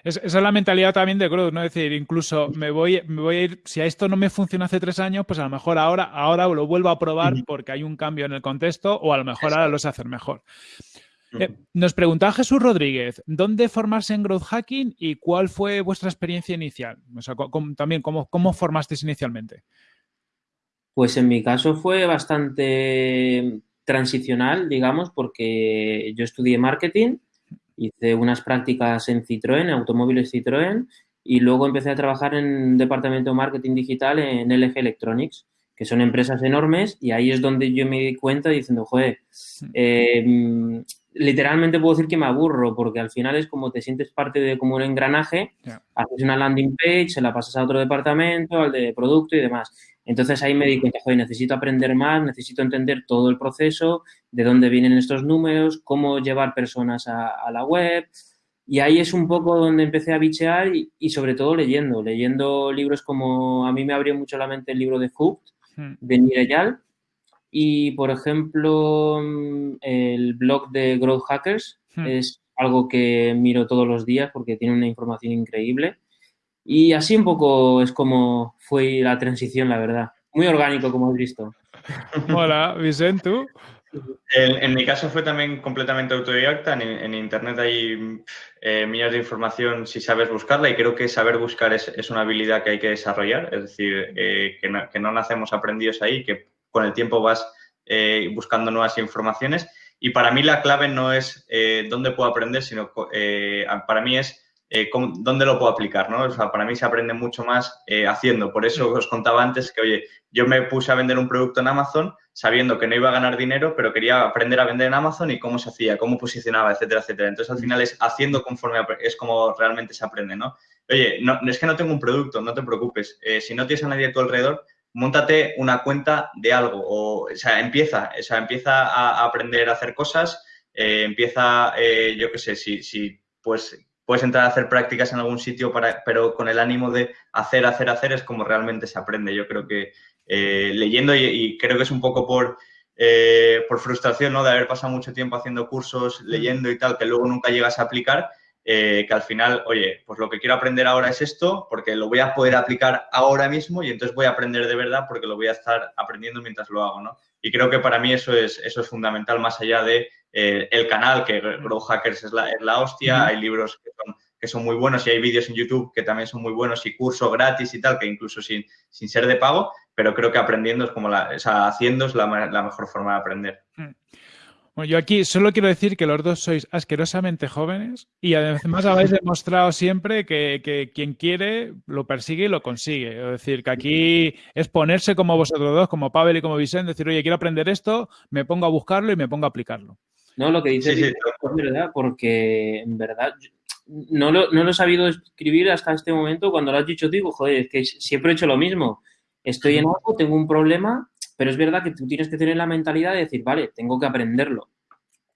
es 100%. esa es la mentalidad también de growth, ¿no? Es decir, incluso me voy, me voy a ir, si a esto no me funciona hace tres años, pues a lo mejor ahora, ahora lo vuelvo a probar porque hay un cambio en el contexto o a lo mejor ahora lo sé hacer mejor. Eh, nos preguntaba Jesús Rodríguez, ¿dónde formarse en growth hacking y cuál fue vuestra experiencia inicial? O sea, también, ¿cómo, ¿cómo formasteis inicialmente? Pues en mi caso fue bastante transicional, digamos, porque yo estudié marketing, hice unas prácticas en Citroën, automóviles Citroën, y luego empecé a trabajar en departamento de marketing digital en LG Electronics, que son empresas enormes, y ahí es donde yo me di cuenta diciendo, joder, eh, literalmente puedo decir que me aburro, porque al final es como te sientes parte de como un engranaje, haces una landing page, se la pasas a otro departamento, al de producto y demás. Entonces ahí me di cuenta, joder, necesito aprender más, necesito entender todo el proceso, de dónde vienen estos números, cómo llevar personas a, la web. Y ahí es un poco donde empecé a bichear y, sobre todo leyendo, leyendo libros como, a mí me abrió mucho la mente el libro de Hooked, hmm. de Nireyal, y, por ejemplo, mm, el blog de Growth Hackers hmm. es algo que miro todos los días porque tiene una información increíble. Y así un poco es como fue la transición, la verdad. Muy orgánico, como has visto. Hola, Vicente, ¿tú? En, mi caso fue también completamente autodidacta. En, Internet hay eh, millones de información si sabes buscarla y creo que saber buscar es, una habilidad que hay que desarrollar. Es decir, eh, que, no, que, no, nacemos aprendidos ahí, que con el tiempo vas eh, buscando nuevas informaciones. Y para mí la clave no es eh, dónde puedo aprender, sino eh, para mí es dónde lo puedo aplicar, ¿no? O sea, para mí se aprende mucho más haciendo. Por eso os contaba antes que, oye, yo me puse a vender un producto en Amazon sabiendo que no iba a ganar dinero, pero quería aprender a vender en Amazon y cómo se hacía, cómo posicionaba, etcétera, etcétera. Entonces, al final es haciendo conforme es como realmente se aprende, ¿no? Oye, no, es que no tengo un producto, no te preocupes. si no tienes a nadie a tu alrededor, montate una cuenta de algo, o, sea, empieza, o sea, empieza a, aprender a hacer cosas, eh, empieza, eh, yo qué sé, si, si pues puedes entrar a hacer prácticas en algún sitio, para, pero con el ánimo de hacer, hacer, hacer, es como realmente se aprende. Yo creo que eh, leyendo y, creo que es un poco por, por frustración, ¿no? De haber pasado mucho tiempo haciendo cursos, leyendo y tal, que luego nunca llegas a aplicar eh, que al final, oye, pues lo que quiero aprender ahora es esto, porque lo voy a poder aplicar ahora mismo y entonces voy a aprender de verdad porque lo voy a estar aprendiendo mientras lo hago, ¿no? Y creo que para mí eso es, eso es fundamental, más allá de eh, el canal, que Grow Hackers es la, es la hostia, hay libros que son, que son muy buenos y hay vídeos en YouTube que también son muy buenos y curso gratis y tal, que incluso sin, sin ser de pago, pero creo que aprendiendo es como la, o sea, haciendo es la, la mejor forma de aprender. Mm. Bueno, yo aquí solo quiero decir que los dos sois asquerosamente jóvenes y además habéis demostrado siempre que, quien quiere lo persigue y lo consigue. Es decir, que aquí es ponerse como vosotros dos, como Pavel y como Vicente, decir, oye, quiero aprender esto, me pongo a buscarlo y me pongo a aplicarlo. No, lo que dices es verdad, porque en verdad no lo, no lo he sabido escribir hasta este momento. Cuando lo has dicho, digo, joder, es que siempre he hecho lo mismo. Estoy en algo, tengo un problema pero es verdad que tú tienes que tener la mentalidad de decir, vale, tengo que aprenderlo.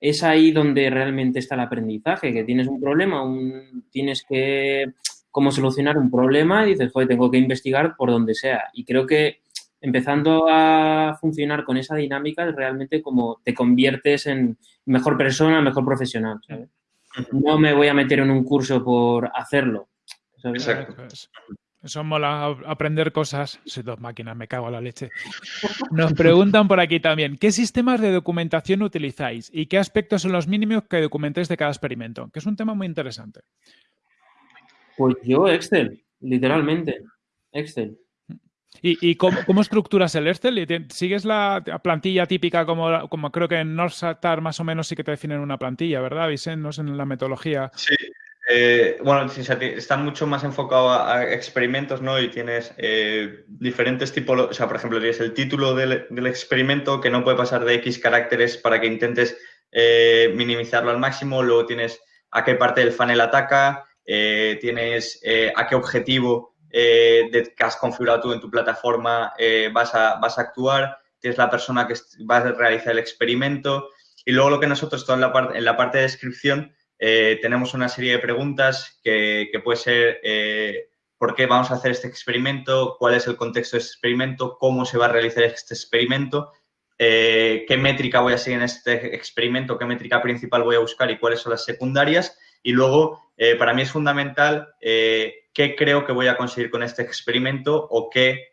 Es ahí donde realmente está el aprendizaje, que tienes un problema, un, tienes que cómo solucionar un problema y dices, joder, tengo que investigar por donde sea. Y creo que empezando a funcionar con esa dinámica es realmente como te conviertes en mejor persona, mejor profesional. No me voy a meter en un curso por hacerlo. Exacto. Eso mola, aprender cosas. Soy dos máquinas, me cago en la leche. Nos preguntan por aquí también, ¿qué sistemas de documentación utilizáis y qué aspectos son los mínimos que documentéis de cada experimento? Que es un tema muy interesante. Pues yo Excel, literalmente. Excel. ¿Y, cómo, estructuras el Excel? ¿Sigues la plantilla típica como, creo que en Northstar más o menos sí que te definen una plantilla, ¿verdad, Vicente? No sé en la metodología. Sí, eh, bueno, están mucho más enfocados a, experimentos, ¿no? Y tienes eh, diferentes tipos, o sea, por ejemplo, tienes el título del, experimento que no puede pasar de X caracteres para que intentes eh, minimizarlo al máximo, luego tienes a qué parte del funnel ataca, tienes a qué objetivo de, que has configurado tú en tu plataforma vas, a, vas a actuar, tienes la persona que va a realizar el experimento. Y luego lo que nosotros, todo en la, parte en la parte de descripción, eh, tenemos una serie de preguntas que, puede ser eh, por qué vamos a hacer este experimento, cuál es el contexto de este experimento, cómo se va a realizar este experimento eh, qué métrica voy a seguir en este experimento, qué métrica principal voy a buscar y cuáles son las secundarias. Y luego, eh, para mí es fundamental eh, qué creo que voy a conseguir con este experimento o qué,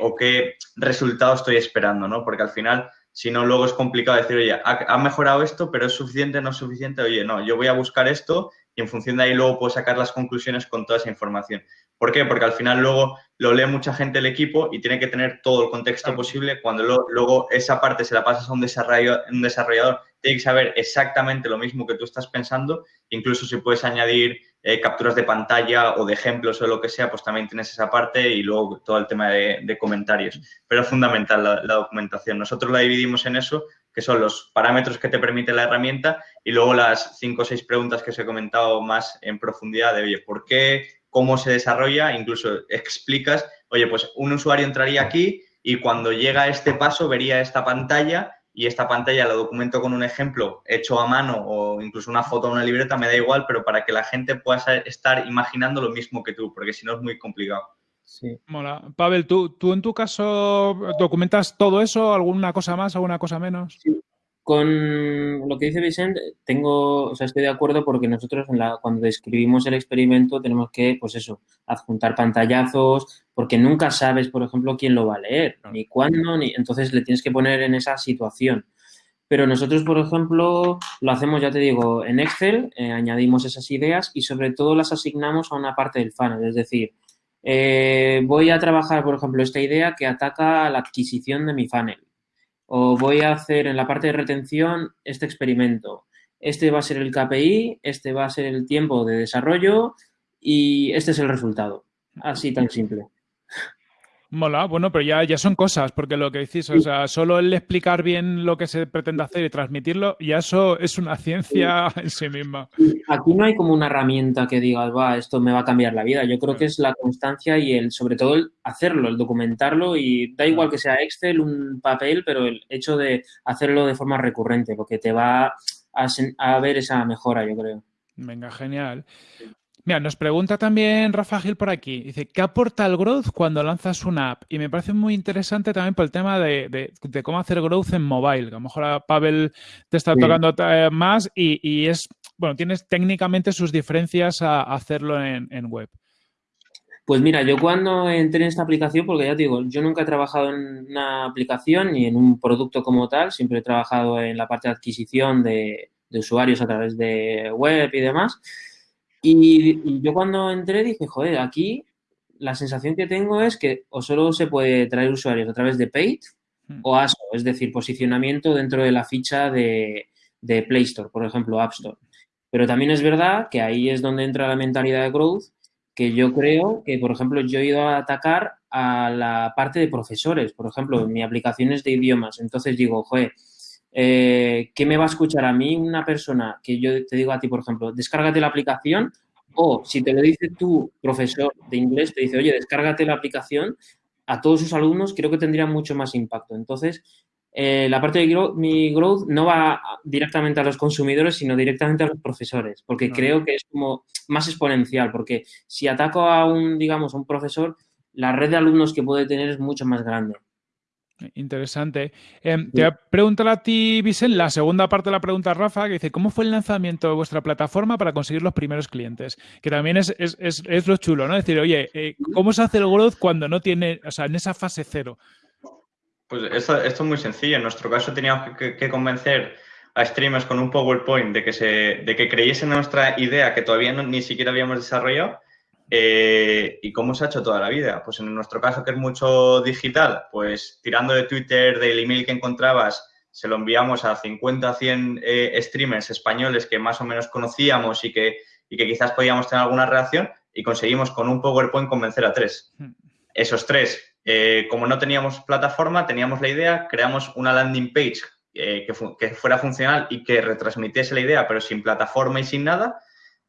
o qué resultado estoy esperando, ¿no? Porque al final, si no, luego es complicado decir, oye, ha, ha mejorado esto, pero es suficiente, no es suficiente. Oye, no, yo voy a buscar esto y en función de ahí luego puedo sacar las conclusiones con toda esa información. ¿Por qué? Porque al final luego lo lee mucha gente el equipo y tiene que tener todo el contexto posible. Cuando luego esa parte se la pasas a un desarrollador, tiene que saber exactamente lo mismo que tú estás pensando. Incluso si puedes añadir eh, capturas de pantalla o de ejemplos o lo que sea, pues también tienes esa parte y luego todo el tema de, comentarios. Pero es fundamental la, la documentación. Nosotros la dividimos en eso, que son los parámetros que te permite la herramienta y luego las cinco o seis preguntas que os he comentado más en profundidad de, oye, ¿por qué cómo se desarrolla, incluso explicas, oye, pues un usuario entraría aquí y cuando llega a este paso vería esta pantalla y esta pantalla la documento con un ejemplo hecho a mano o incluso una foto o una libreta, me da igual, pero para que la gente pueda estar imaginando lo mismo que tú, porque si no es muy complicado. Sí. Mola. Pavel, ¿tú, ¿tú en tu caso documentas todo eso? ¿Alguna cosa más, alguna cosa menos? Sí. Con lo que dice Vicente, tengo, o sea, estoy de acuerdo porque nosotros en la, cuando describimos el experimento tenemos que, pues eso, adjuntar pantallazos, porque nunca sabes, por ejemplo, quién lo va a leer, ni cuándo, ni entonces le tienes que poner en esa situación. Pero nosotros, por ejemplo, lo hacemos, ya te digo, en Excel, eh, añadimos esas ideas y sobre todo las asignamos a una parte del funnel, es decir, eh, voy a trabajar, por ejemplo, esta idea que ataca a la adquisición de mi funnel o voy a hacer en la parte de retención este experimento. Este va a ser el KPI, este va a ser el tiempo de desarrollo y este es el resultado. Así tan simple. Mola, bueno, pero ya, ya son cosas, porque lo que decís, o sea, solo el explicar bien lo que se pretende hacer y transmitirlo, ya eso es una ciencia en sí misma. Aquí no hay como una herramienta que diga, va, esto me va a cambiar la vida. Yo creo que es la constancia y el, sobre todo el hacerlo, el documentarlo y da igual que sea Excel, un papel, pero el hecho de hacerlo de forma recurrente, porque te va a, a ver esa mejora, yo creo. Venga, genial. Mira, nos pregunta también Rafa Gil por aquí. Dice, ¿qué aporta el growth cuando lanzas una app? Y me parece muy interesante también por el tema de, cómo hacer growth en mobile. a lo mejor a Pavel te está tocando eh, más y, es, bueno, tienes técnicamente sus diferencias a, hacerlo en, web. Pues mira, yo cuando entré en esta aplicación, porque ya te digo, yo nunca he trabajado en una aplicación ni en un producto como tal, siempre he trabajado en la parte de adquisición de usuarios a través de web y demás. Y, yo cuando entré dije, joder, aquí la sensación que tengo es que o solo se puede traer usuarios a través de Paid hmm. o ASO, es decir, posicionamiento dentro de la ficha de, de, Play Store, por ejemplo, App Store. Pero también es verdad que ahí es donde entra la mentalidad de growth, que yo creo que, por ejemplo, yo he ido a atacar a la parte de profesores, por ejemplo, en mi aplicación es de idiomas. Entonces digo, joder, eh, ¿qué me va a escuchar a mí una persona que yo te digo a ti, por ejemplo, descárgate la aplicación o si te lo dice tu profesor de inglés, te dice, oye, descárgate la aplicación, a todos sus alumnos creo que tendría mucho más impacto. Entonces, eh, la parte de mi growth no va directamente a los consumidores, sino directamente a los profesores, porque creo que es como más exponencial, porque si ataco a un, digamos, a un profesor, la red de alumnos que puede tener es mucho más grande. Interesante. Em, te voy a preguntar a ti, Vicente, la segunda parte de la pregunta, Rafa, que dice, ¿cómo fue el lanzamiento de vuestra plataforma para conseguir los primeros clientes? Que también es, lo chulo, ¿no? Decir, oye, eh, ¿cómo se hace el growth cuando no tiene, o sea, en esa fase cero? Pues esto, es muy sencillo. En nuestro caso teníamos que, convencer a streamers con un PowerPoint de que, se, de que creyesen en nuestra idea que todavía ni siquiera habíamos desarrollado eh, ¿Y cómo se ha hecho toda la vida? Pues en nuestro caso, que es mucho digital, pues tirando de Twitter, del email que encontrabas, se lo enviamos a 50, 100 eh, streamers españoles que más o menos conocíamos y que, y que quizás podíamos tener alguna reacción y conseguimos con un PowerPoint convencer a tres. Hmm. Esos tres, eh, como no teníamos plataforma, teníamos la idea, creamos una landing page que, que fuera funcional y que retransmitiese la idea, pero sin plataforma y sin nada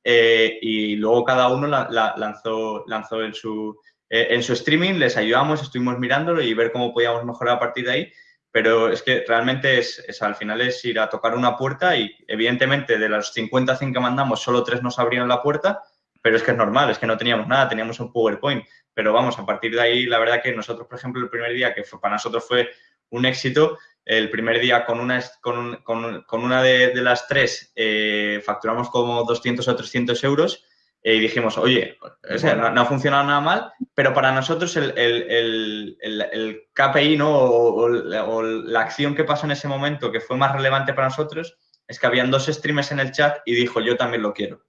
eh, y luego cada uno la, lanzó, lanzó en, su, eh, en su streaming, les ayudamos, estuvimos mirándolo y ver cómo podíamos mejorar a partir de ahí. Pero es que realmente es, al final es ir a tocar una puerta y evidentemente de los 50 100 que mandamos solo tres nos abrieron la puerta, pero es que es normal, es que no teníamos nada, teníamos un PowerPoint. Pero vamos, a partir de ahí, la verdad que nosotros, por ejemplo, el primer día que fue, para nosotros fue un éxito, el primer día con una, con, con, una de, las tres eh, facturamos como 200 o 300 euros y dijimos, oye, no, ha funcionado nada mal, pero para nosotros el, el, el, KPI ¿no? O, la acción que pasó en ese momento que fue más relevante para nosotros es que habían dos streamers en el chat y dijo, yo también lo quiero.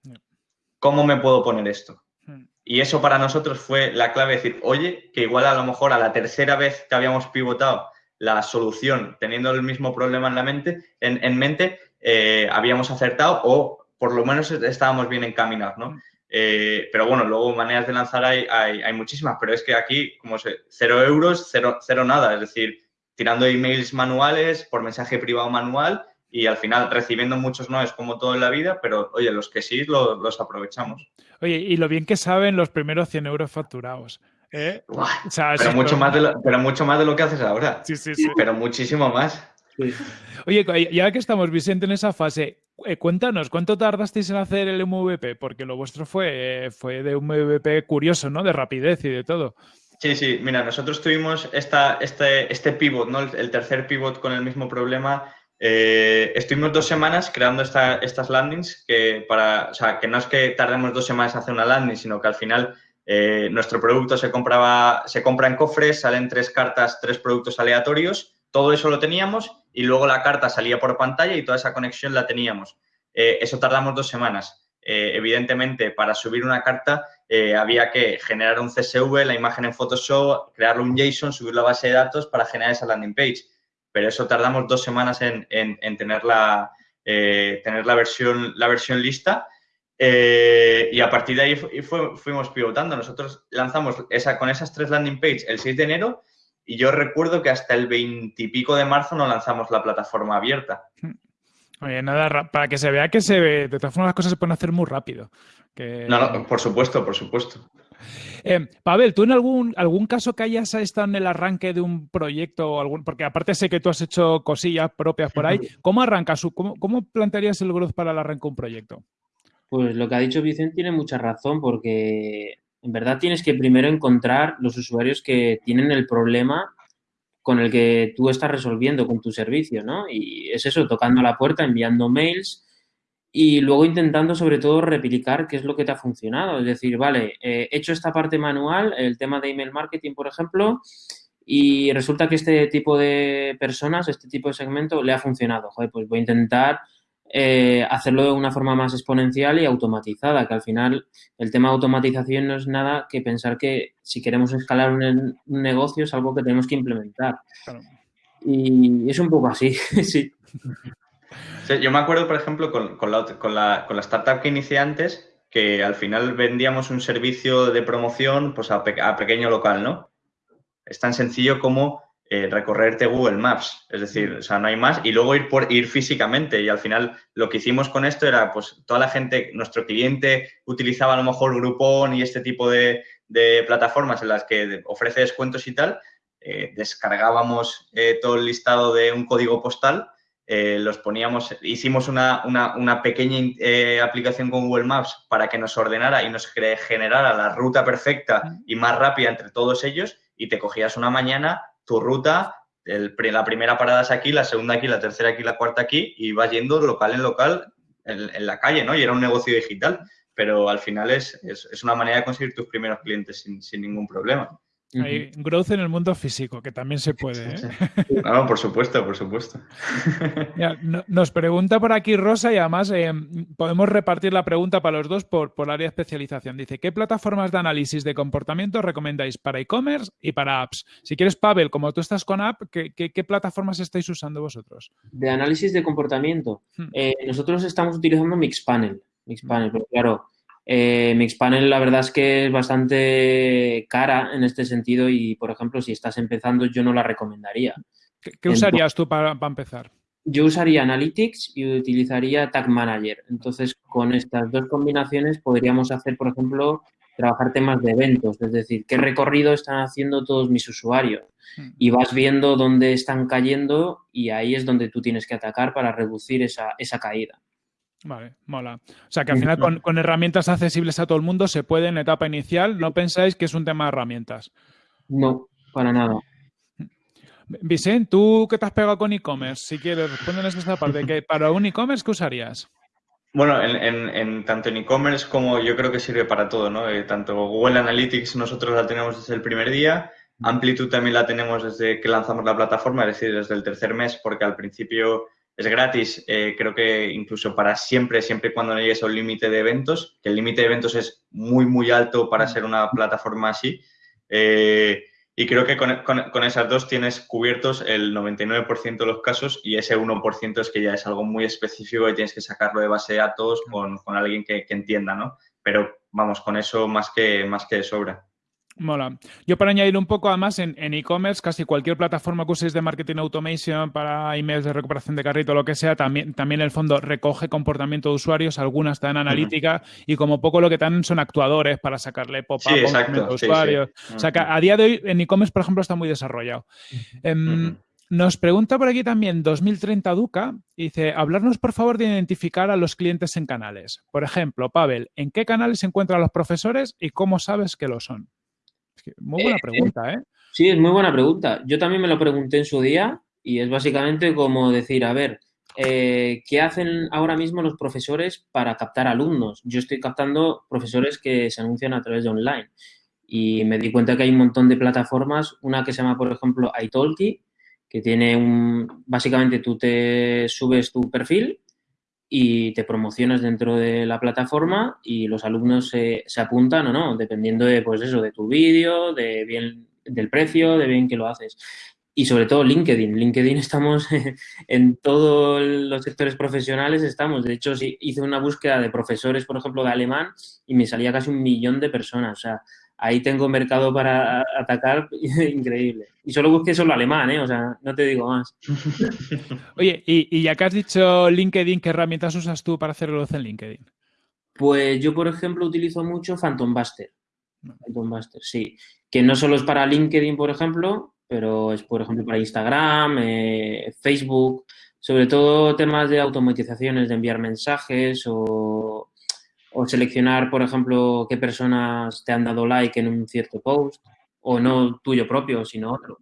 ¿Cómo me puedo poner esto? Hmm. Y eso para nosotros fue la clave, decir, oye, que igual a lo mejor a la tercera vez que habíamos pivotado la solución teniendo el mismo problema en la mente, en, mente, eh, habíamos acertado o por lo menos estábamos bien encaminados, ¿no? Eh, pero bueno, luego maneras de lanzar hay, hay, muchísimas, pero es que aquí, como sé, cero euros, cero, cero nada, es decir, tirando emails manuales, por mensaje privado manual y al final recibiendo muchos no es como todo en la vida, pero oye, los que sí los aprovechamos. Oye, y lo bien que saben los primeros 100 euros facturados. ¿Eh? pero, mucho más de lo, pero mucho más de lo que haces ahora. Sí, sí, sí. Pero muchísimo más. Oye, ya que estamos, Vicente, en esa fase, eh, cuéntanos, ¿cuánto tardasteis en hacer el MVP? Porque lo vuestro fue, fue de un MVP curioso, ¿no? De rapidez y de todo. Sí, sí, mira, nosotros tuvimos esta, este, este pivot, ¿no? El, tercer pivot con el mismo problema. Eh, estuvimos dos semanas creando estas landings que para, o sea, que no es que tardemos dos semanas en hacer una landing, sino que al final eh, nuestro producto se compraba, se compra en cofres, salen tres cartas, tres productos aleatorios, todo eso lo teníamos y luego la carta salía por pantalla y toda esa conexión la teníamos. Eh, eso tardamos dos semanas. Eh, evidentemente, para subir una carta había que generar un CSV, la imagen en Photoshop, crearle un JSON, subir la base de datos para generar esa landing page. Pero eso tardamos dos semanas en, tener, la, tener la, versión, la versión lista eh, y a partir de ahí fuimos pivotando. Nosotros lanzamos esa, con esas tres landing pages el 6 de enero y yo recuerdo que hasta el 20 y pico de marzo no lanzamos la plataforma abierta. Oye, nada, para que se vea que se ve, de todas formas las cosas se pueden hacer muy rápido. No, no, por supuesto, por supuesto. Eh, Pavel, ¿tú en algún, algún caso que hayas estado en el arranque de un proyecto o algún, porque aparte sé que tú has hecho cosillas propias por ahí, ¿cómo arrancas? ¿Cómo, cómo plantearías el growth para el arranque de un proyecto? Pues lo que ha dicho Vicente tiene mucha razón porque en verdad tienes que primero encontrar los usuarios que tienen el problema con el que tú estás resolviendo con tu servicio, ¿no? Y es eso, tocando la puerta, enviando mails y luego intentando sobre todo replicar qué es lo que te ha funcionado. Es decir, vale, he hecho esta parte manual, el tema de email marketing, por ejemplo, y resulta que este tipo de personas, este tipo de segmento le ha funcionado. Joder, pues voy a intentar eh, hacerlo de una forma más exponencial y automatizada, que al final el tema de automatización no es nada que pensar que si queremos escalar un, negocio es algo que tenemos que implementar. Y es un poco así, sí. Yo me acuerdo, por ejemplo, con, la, con, la, con la startup que inicié antes, que al final vendíamos un servicio de promoción pues, a, a pequeño local, ¿no? Es tan sencillo como eh, recorrerte Google Maps, es decir, o sea, no hay más, y luego ir por ir físicamente. Y al final lo que hicimos con esto era, pues, toda la gente, nuestro cliente utilizaba a lo mejor Groupon y este tipo de, plataformas en las que ofrece descuentos y tal. Eh, descargábamos eh, todo el listado de un código postal, los poníamos, hicimos una, una pequeña aplicación con Google Maps para que nos ordenara y nos generara la ruta perfecta y más rápida entre todos ellos y te cogías una mañana tu ruta, la primera parada es aquí, la segunda aquí, la tercera aquí, la cuarta aquí, y vas yendo local en local en, la calle, ¿no? Y era un negocio digital, pero al final es, es, una manera de conseguir tus primeros clientes sin, sin ningún problema. Hay growth en el mundo físico, que también se puede. ¿eh? No, por supuesto, por supuesto. nos pregunta por aquí Rosa y además eh, podemos repartir la pregunta para los dos por, por área de especialización. Dice, ¿qué plataformas de análisis de comportamiento recomendáis para e-commerce y para apps? Si quieres, Pavel, como tú estás con app, ¿qué, plataformas estáis usando vosotros? De análisis de comportamiento. Hmm. Eh, nosotros estamos utilizando Mixpanel. Mixpanel, pero claro, eh, Mixpanel la verdad es que es bastante cara en este sentido y, por ejemplo, si estás empezando yo no la recomendaría. ¿Qué, usarías tú para, empezar? Yo usaría Analytics y utilizaría Tag Manager. Entonces, con estas dos combinaciones podríamos hacer, por ejemplo, trabajar temas de eventos, es decir, qué recorrido están haciendo todos mis usuarios. Hmm. Y vas viendo dónde están cayendo y ahí es donde tú tienes que atacar para reducir esa, esa caída. Vale, mola. O sea que al final con, herramientas accesibles a todo el mundo se puede en etapa inicial. ¿No pensáis que es un tema de herramientas? No, para nada. Vicente, ¿tú qué te has pegado con e-commerce? Si quieres, respóndenos esta parte. que ¿Para un e-commerce qué usarías? Bueno, en, tanto en e-commerce como yo creo que sirve para todo, ¿no? Eh, tanto Google Analytics nosotros la tenemos desde el primer día, Amplitude también la tenemos desde que lanzamos la plataforma, es decir, desde el tercer mes, porque al principio es gratis, eh, creo que incluso para siempre, siempre y cuando no llegues a un límite de eventos, que el límite de eventos es muy, muy alto para ser una plataforma así. Eh, y creo que con, esas dos tienes cubiertos el 99% de los casos y ese 1% es que ya es algo muy específico y tienes que sacarlo de base de datos con, con alguien que, que, entienda, ¿no? Pero vamos, con eso más que, más que sobra. Mola. Yo para añadir un poco, además, en e-commerce, casi cualquier plataforma que uséis de marketing automation para emails de recuperación de carrito, lo que sea, también, también el fondo recoge comportamiento de usuarios, algunas están en analítica y como poco lo que dan son actuadores para sacarle pop-up a usuarios. O sea que a día de hoy en e-commerce, por ejemplo, está muy desarrollado. Em, nos pregunta por aquí también 2030 Duca, dice, hablarnos por favor de identificar a los clientes en canales. Por ejemplo, Pavel, ¿en qué canales se encuentran los profesores y cómo sabes que lo son? Muy buena eh, pregunta, ¿eh? Sí, es muy buena pregunta. Yo también me lo pregunté en su día y es básicamente como decir, a ver, eh, ¿qué hacen ahora mismo los profesores para captar alumnos? Yo estoy captando profesores que se anuncian a través de online y me di cuenta que hay un montón de plataformas, una que se llama, por ejemplo, iTalki, que tiene un, básicamente tú te subes tu perfil y te promocionas dentro de la plataforma y los alumnos se, se apuntan o no, dependiendo de, pues eso, de tu vídeo, de bien, del precio, de bien que lo haces. Y sobre todo LinkedIn. LinkedIn estamos en todos los sectores profesionales, estamos. De hecho, hice una búsqueda de profesores, por ejemplo, de alemán y me salía casi un millón de personas. O sea, ahí tengo mercado para atacar increíble. Y solo busqué solo alemán, ¿eh? O sea, no te digo más. Oye, y, ya que has dicho LinkedIn, ¿qué herramientas usas tú para hacer luz en LinkedIn? Pues yo, por ejemplo, utilizo mucho Phantom Buster. Phantom Buster, sí. Que no solo es para LinkedIn, por ejemplo, pero es, por ejemplo, para Instagram, eh, Facebook, sobre todo temas de automatizaciones, de enviar mensajes o o seleccionar, por ejemplo, qué personas te han dado like en un cierto post, o no tuyo propio, sino otro.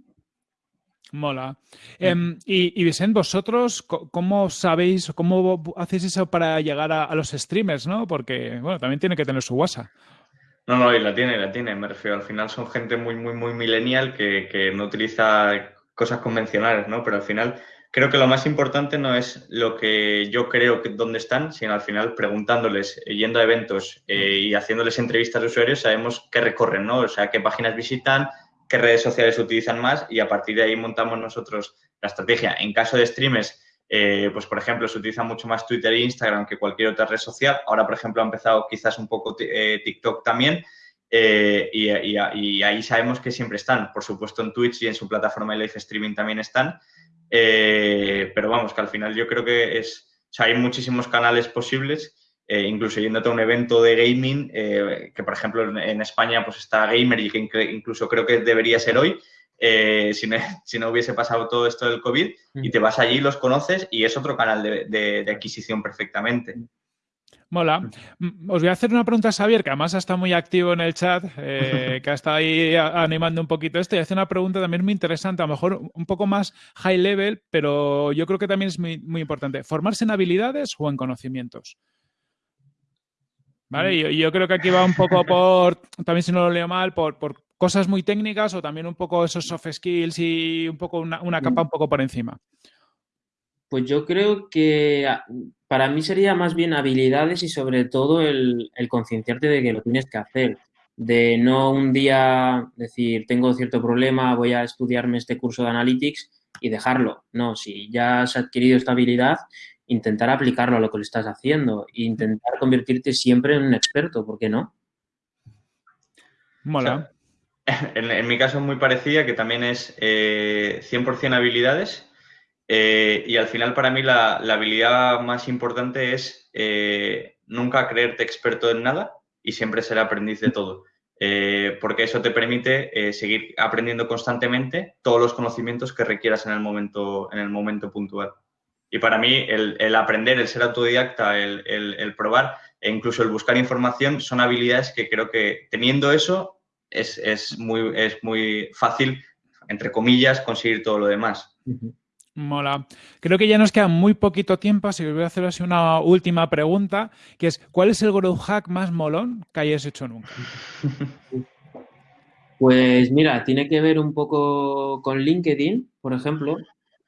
Mola. Em, y, y, Vicente, vosotros, ¿cómo sabéis, cómo hacéis eso para llegar a, los streamers, no? Porque, bueno, también tiene que tener su WhatsApp. No, no, y la tiene, la tiene, me refiero. Al final son gente muy, muy, muy millennial que, que no utiliza cosas convencionales, ¿no? Pero al final creo que lo más importante no es lo que yo creo que dónde están, sino al final preguntándoles, eh, yendo a eventos eh, y haciéndoles entrevistas de usuarios, sabemos qué recorren, ¿no? O sea, qué páginas visitan, qué redes sociales utilizan más y a partir de ahí montamos nosotros la estrategia. En caso de streamers, eh, pues por ejemplo, se utiliza mucho más Twitter e Instagram que cualquier otra red social. Ahora, por ejemplo, ha empezado quizás un poco TikTok también. y, ahí sabemos que siempre están. Por supuesto, en Twitch y en su plataforma de live streaming también están. Eh, pero vamos, que al final yo creo que es, o sea, hay muchísimos canales posibles, eh, incluso yéndote a un evento de gaming, eh, que por ejemplo en, España pues está Gamer y que incluso creo que debería ser hoy, si no, si, no, hubiese pasado todo esto del COVID, y te vas allí, los conoces y es otro canal de adquisición perfectamente. Mola. Mm, os voy a hacer una pregunta a Xavier, que además está muy activo en el chat, eh, que ha estado ahí animando un poquito esto, y hace una pregunta también muy interesante, a lo mejor un poco más high level, pero yo creo que también es muy, muy importante. ¿Formarse en habilidades o en conocimientos? ¿Vale? Yo, yo, creo que aquí va un poco por, también si no lo leo mal, por, por cosas muy técnicas o también un poco esos soft skills y un poco una, una capa un poco por encima. Pues yo creo que ah, para mí sería más bien habilidades y sobre todo el, concienciarte de que lo tienes que hacer. De no un día decir, tengo cierto problema, voy a estudiarme este curso de Analytics y dejarlo. No, si ya has adquirido esta habilidad, intentar aplicarlo a lo que le estás haciendo e intentar convertirte siempre en un experto, ¿por qué no? Mola. en, mi caso es muy parecida, que también es 100% eh, habilidades eh, y al final para mí la, habilidad más importante es eh, nunca creerte experto en nada y siempre ser aprendiz de todo. Eh, porque eso te permite seguir aprendiendo constantemente todos los conocimientos que requieras en el momento, en el momento puntual. Y para mí el, aprender, el ser autodidacta, el, probar e incluso el buscar información son habilidades que creo que teniendo eso es, es, muy, es muy fácil entre comillas, conseguir todo lo demás. Mola. Creo que ya nos queda muy poquito tiempo, así que voy a hacer así una última pregunta, que es, ¿cuál es el growth hack más molón que hayas hecho nunca? Pues mira, tiene que ver un poco con LinkedIn, por ejemplo.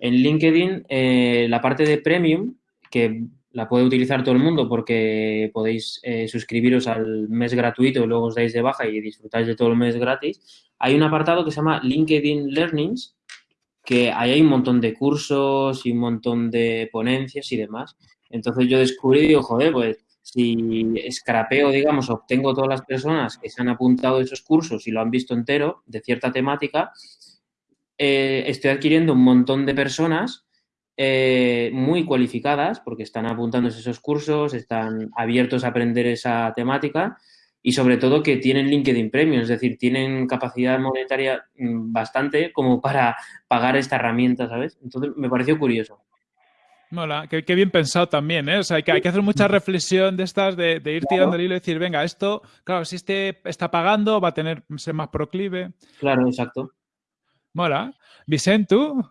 En LinkedIn, eh, la parte de premium, que la puede utilizar todo el mundo porque podéis eh, suscribiros al mes gratuito y luego os dais de baja y disfrutáis de todo el mes gratis. Hay un apartado que se llama LinkedIn Learnings, que ahí hay un montón de cursos y un montón de ponencias y demás. Entonces yo descubrí digo, joder, pues si escrapeo, digamos, obtengo todas las personas que se han apuntado esos cursos y lo han visto entero de cierta temática, eh, estoy adquiriendo un montón de personas eh, muy cualificadas porque están apuntándose a esos cursos, están abiertos a aprender esa temática y sobre todo que tienen LinkedIn Premium, es decir, tienen capacidad monetaria mm, bastante como para pagar esta herramienta, ¿sabes? Entonces me pareció curioso. Mola, qué, bien pensado también, ¿eh? O sea, hay que, hay que hacer mucha reflexión de estas, de, ir tirando el hilo y decir, venga, esto, claro, si este está pagando, va a tener, ser más proclive. Claro, exacto. Mola. Vicente, ¿tú?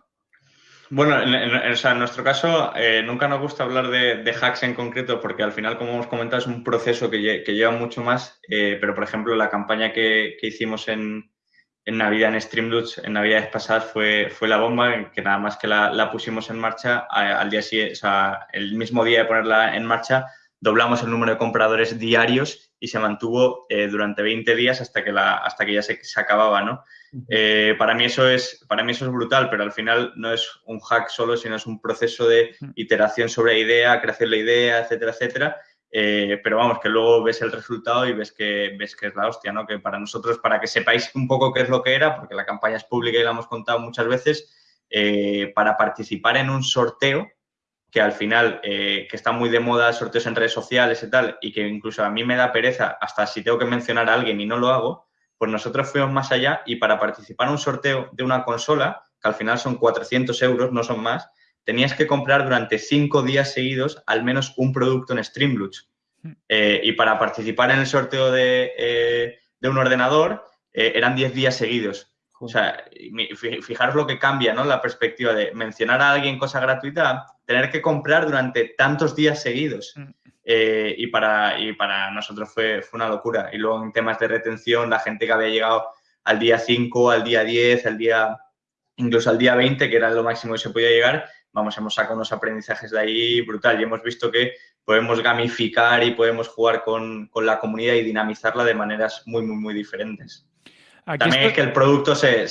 Bueno, en, nuestro caso eh, nunca nos gusta hablar de, hacks en concreto porque al final, como hemos comentado, es un proceso que, lleva mucho más, eh, pero por ejemplo la campaña que, hicimos en, Navidad en Streamloots, en Navidades pasadas, fue, fue la bomba, que nada más que la, pusimos en marcha, al día siguiente, o sea, el mismo día de ponerla en marcha, doblamos el número de compradores diarios y se mantuvo eh, durante 20 días hasta que, la, hasta que ya se, se acababa, ¿no? Eh, para, mí eso es, para mí eso es brutal, pero al final no es un hack solo, sino es un proceso de iteración sobre la idea, creación de la idea, etcétera, etcétera. Eh, pero vamos, que luego ves el resultado y ves que, ves que es la hostia, ¿no? Que para nosotros, para que sepáis un poco qué es lo que era, porque la campaña es pública y la hemos contado muchas veces, eh, para participar en un sorteo, que al final, que está muy de moda sorteos en redes sociales y tal, y que incluso a mí me da pereza, hasta si tengo que mencionar a alguien y no lo hago, pues nosotros fuimos más allá y para participar en un sorteo de una consola, que al final son 400 euros, no son más, tenías que comprar durante cinco días seguidos al menos un producto en Streamloots. Hmm. Eh, y para participar en el sorteo de, eh, un ordenador eh, eran 10 días seguidos. O sea, fijaros lo que cambia, ¿no? La perspectiva de mencionar a alguien cosa gratuita, tener que comprar durante tantos días seguidos. Hmm. Eh, y, para, y para nosotros fue, fue una locura. Y luego en temas de retención, la gente que había llegado al día 5, al día 10, al día, incluso al día 20, que era lo máximo que se podía llegar, vamos, hemos sacado unos aprendizajes de ahí brutal y hemos visto que podemos gamificar y podemos jugar con, con la comunidad y dinamizarla de maneras muy, muy, muy diferentes. También es que el producto se,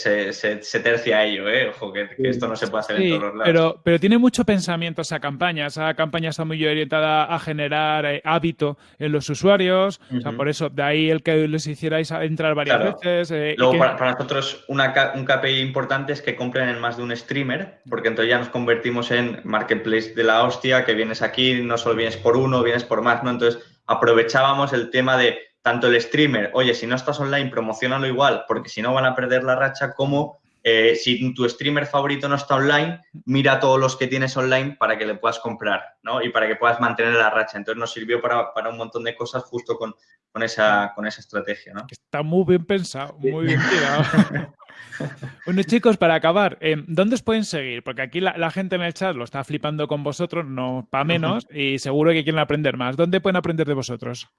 tercia a ello, ¿eh? Ojo, que, esto no se puede hacer en todos los lados. Pero, pero tiene mucho pensamiento esa campaña. Esa campaña está muy orientada a generar eh, hábito en los usuarios. O sea, por eso, de ahí el que les hicierais entrar varias veces. Eh, Luego, para, nosotros, una, un KPI importante es que compren en más de un streamer, porque entonces ya nos convertimos en marketplace de la hostia, que vienes aquí, no solo vienes por uno, vienes por más, ¿no? Entonces, aprovechábamos el tema de tanto el streamer, oye, si no estás online, promocionalo igual, porque si no van a perder la racha, como eh, si tu streamer favorito no está online, mira todos los que tienes online para que le puedas comprar, ¿no? Y para que puedas mantener la racha. Entonces nos sirvió para, un montón de cosas justo con, con, esa, con esa estrategia, ¿no? Está muy bien pensado, muy bien tirado. bueno, chicos, para acabar, eh, ¿dónde os pueden seguir? Porque aquí la, la, gente en el chat lo está flipando con vosotros, no para menos, y seguro que quieren aprender más. ¿Dónde pueden aprender de vosotros?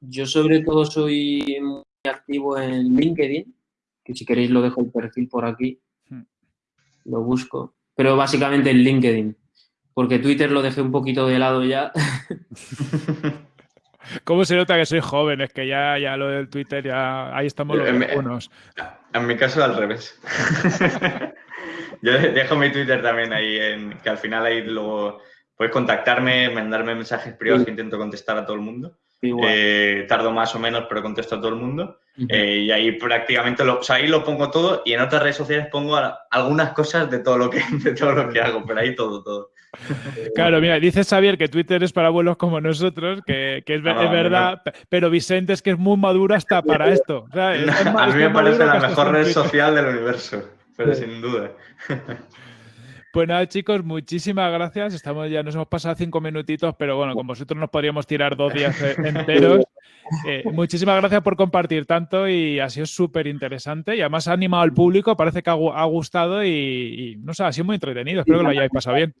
Yo sobre todo soy muy activo en LinkedIn, que si queréis lo dejo el perfil por aquí, hmm. lo busco, pero básicamente en LinkedIn, porque Twitter lo dejé un poquito de lado ya. ¿Cómo se nota que soy joven? Es que ya, ya lo del Twitter, ya ahí estamos los buenos. En mi caso al revés. Yo dejo mi Twitter también ahí, en, que al final ahí luego puedes contactarme, mandarme mensajes privados que intento contestar a todo el mundo. Eh, tardo más o menos, pero contesto a todo el mundo. Eh, y ahí prácticamente lo, ahí lo pongo todo y en otras redes sociales pongo algunas cosas de todo lo que, de todo lo que hago, pero ahí todo, todo. Claro, mira, dice Xavier que Twitter es para abuelos como nosotros, que, es, verdad, pero Vicente es que es muy maduro hasta para esto. a mí me parece la mejor red social del universo, pero sin duda. Pues nada, chicos, muchísimas gracias. Estamos ya, nos hemos pasado cinco minutitos, pero bueno, con vosotros nos podríamos tirar dos días enteros. Eh, muchísimas gracias por compartir tanto y ha sido súper interesante y además ha animado al público, parece que ha, gustado y, no sé, ha sido muy entretenido, espero que lo hayáis pasado bien.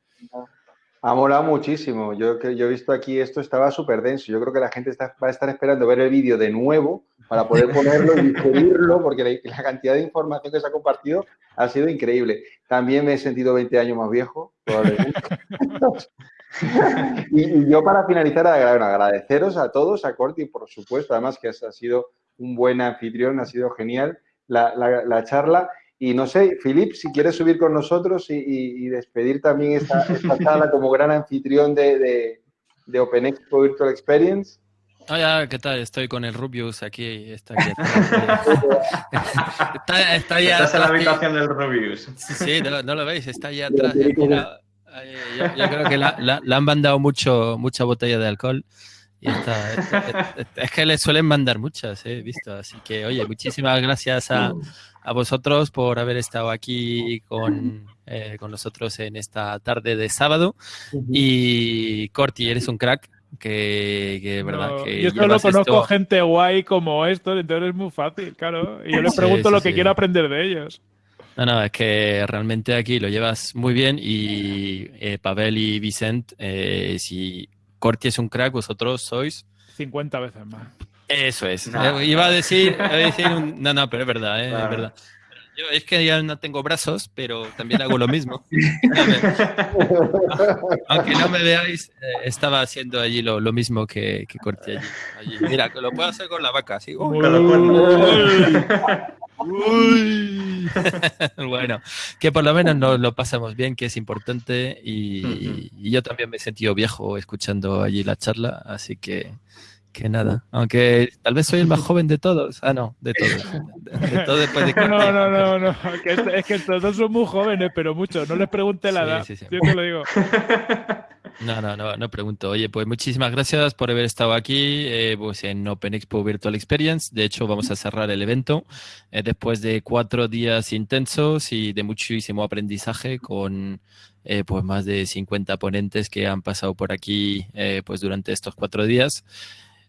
Ha molado muchísimo. Yo, yo he visto aquí esto, estaba súper denso. Yo creo que la gente va a estar esperando ver el vídeo de nuevo para poder ponerlo y digerirlo, porque la, cantidad de información que se ha compartido ha sido increíble. También me he sentido 20 años más viejo, y, yo para finalizar, agradeceros a todos, a Corti, por supuesto, además que ha sido un buen anfitrión, ha sido genial la, charla. Y no sé, Filip, si quieres subir con nosotros y, despedir también esta, esta, charla como gran anfitrión de, de, de Open Expo Virtual Experience. Hola, ¿qué tal? Estoy con el Rubius aquí. Está, aquí está, está ya Estás en la habitación del Rubius. Sí, sí no, lo veis, está allá atrás. yo, creo que la, han mandado mucho, mucha botella de alcohol. Y está, es, que le suelen mandar muchas, he visto. Así que, oye, muchísimas gracias a, a vosotros por haber estado aquí con, eh, con nosotros en esta tarde de sábado. Y Corti, eres un crack que, que verdad que yo solo conozco gente guay como esto, entonces es muy fácil, claro. Y yo les pregunto lo que quiero aprender de ellos. No, no, es que realmente aquí lo llevas muy bien y eh, Pavel y Vicent, eh, si Corti es un crack, vosotros sois... 50 veces más. Eso es. Eh, iba a decir, iba a decir un... no, no, pero es verdad, es verdad. Yo es que ya no tengo brazos, pero también hago lo mismo. Aunque no me veáis, eh, estaba haciendo allí lo, lo mismo que, que corté allí. allí. Mira, lo puedo hacer con la vaca, ¿sí? bueno, que por lo menos nos lo pasamos bien, que es importante. Y, y yo también me he sentido viejo escuchando allí la charla, así que que nada. Aunque tal vez soy el más joven de todos. Ah, no, de todos. De, todo después de no, no, no, no. es, que todos son muy jóvenes, pero muchos. No les pregunte la edad. Yo te lo digo. No, no, no, no pregunto. Oye, pues muchísimas gracias por haber estado aquí eh, pues en Open Expo Virtual Experience. De hecho, vamos a cerrar el evento eh, después de cuatro días intensos y de muchísimo aprendizaje con eh, pues más de 50 ponentes que han pasado por aquí pues durante estos cuatro días.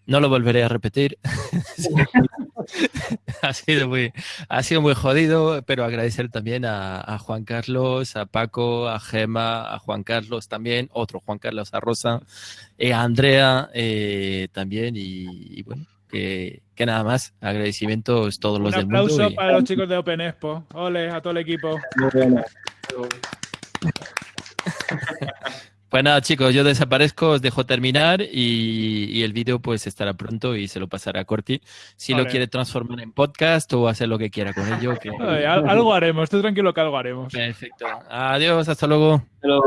No lo volveré a repetir. ha, sido muy, ha sido muy jodido, pero agradecer también a, Juan Carlos, a Paco, a Gema, a Juan Carlos también, otro Juan Carlos, a Rosa, eh, a Andrea eh, también y, bueno, que, nada más, agradecimientos todos los del mundo. Un aplauso para los chicos de Open Expo. Ole, a todo el equipo. Pues nada, chicos, yo desaparezco, os dejo terminar y, el vídeo pues estará pronto y se lo pasará a Corti. Si lo quiere transformar en podcast o hacer lo que quiera con ello. Que... algo haremos, estoy tranquilo que algo haremos. Perfecto. Adiós, hasta luego.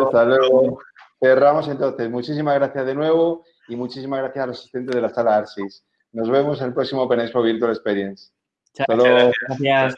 Hasta luego. Cerramos entonces. Muchísimas gracias de nuevo y muchísimas gracias a los asistentes de la sala ARSIS. Nos vemos en el próximo Open Expo Virtual Experience. Hasta luego. Gracias.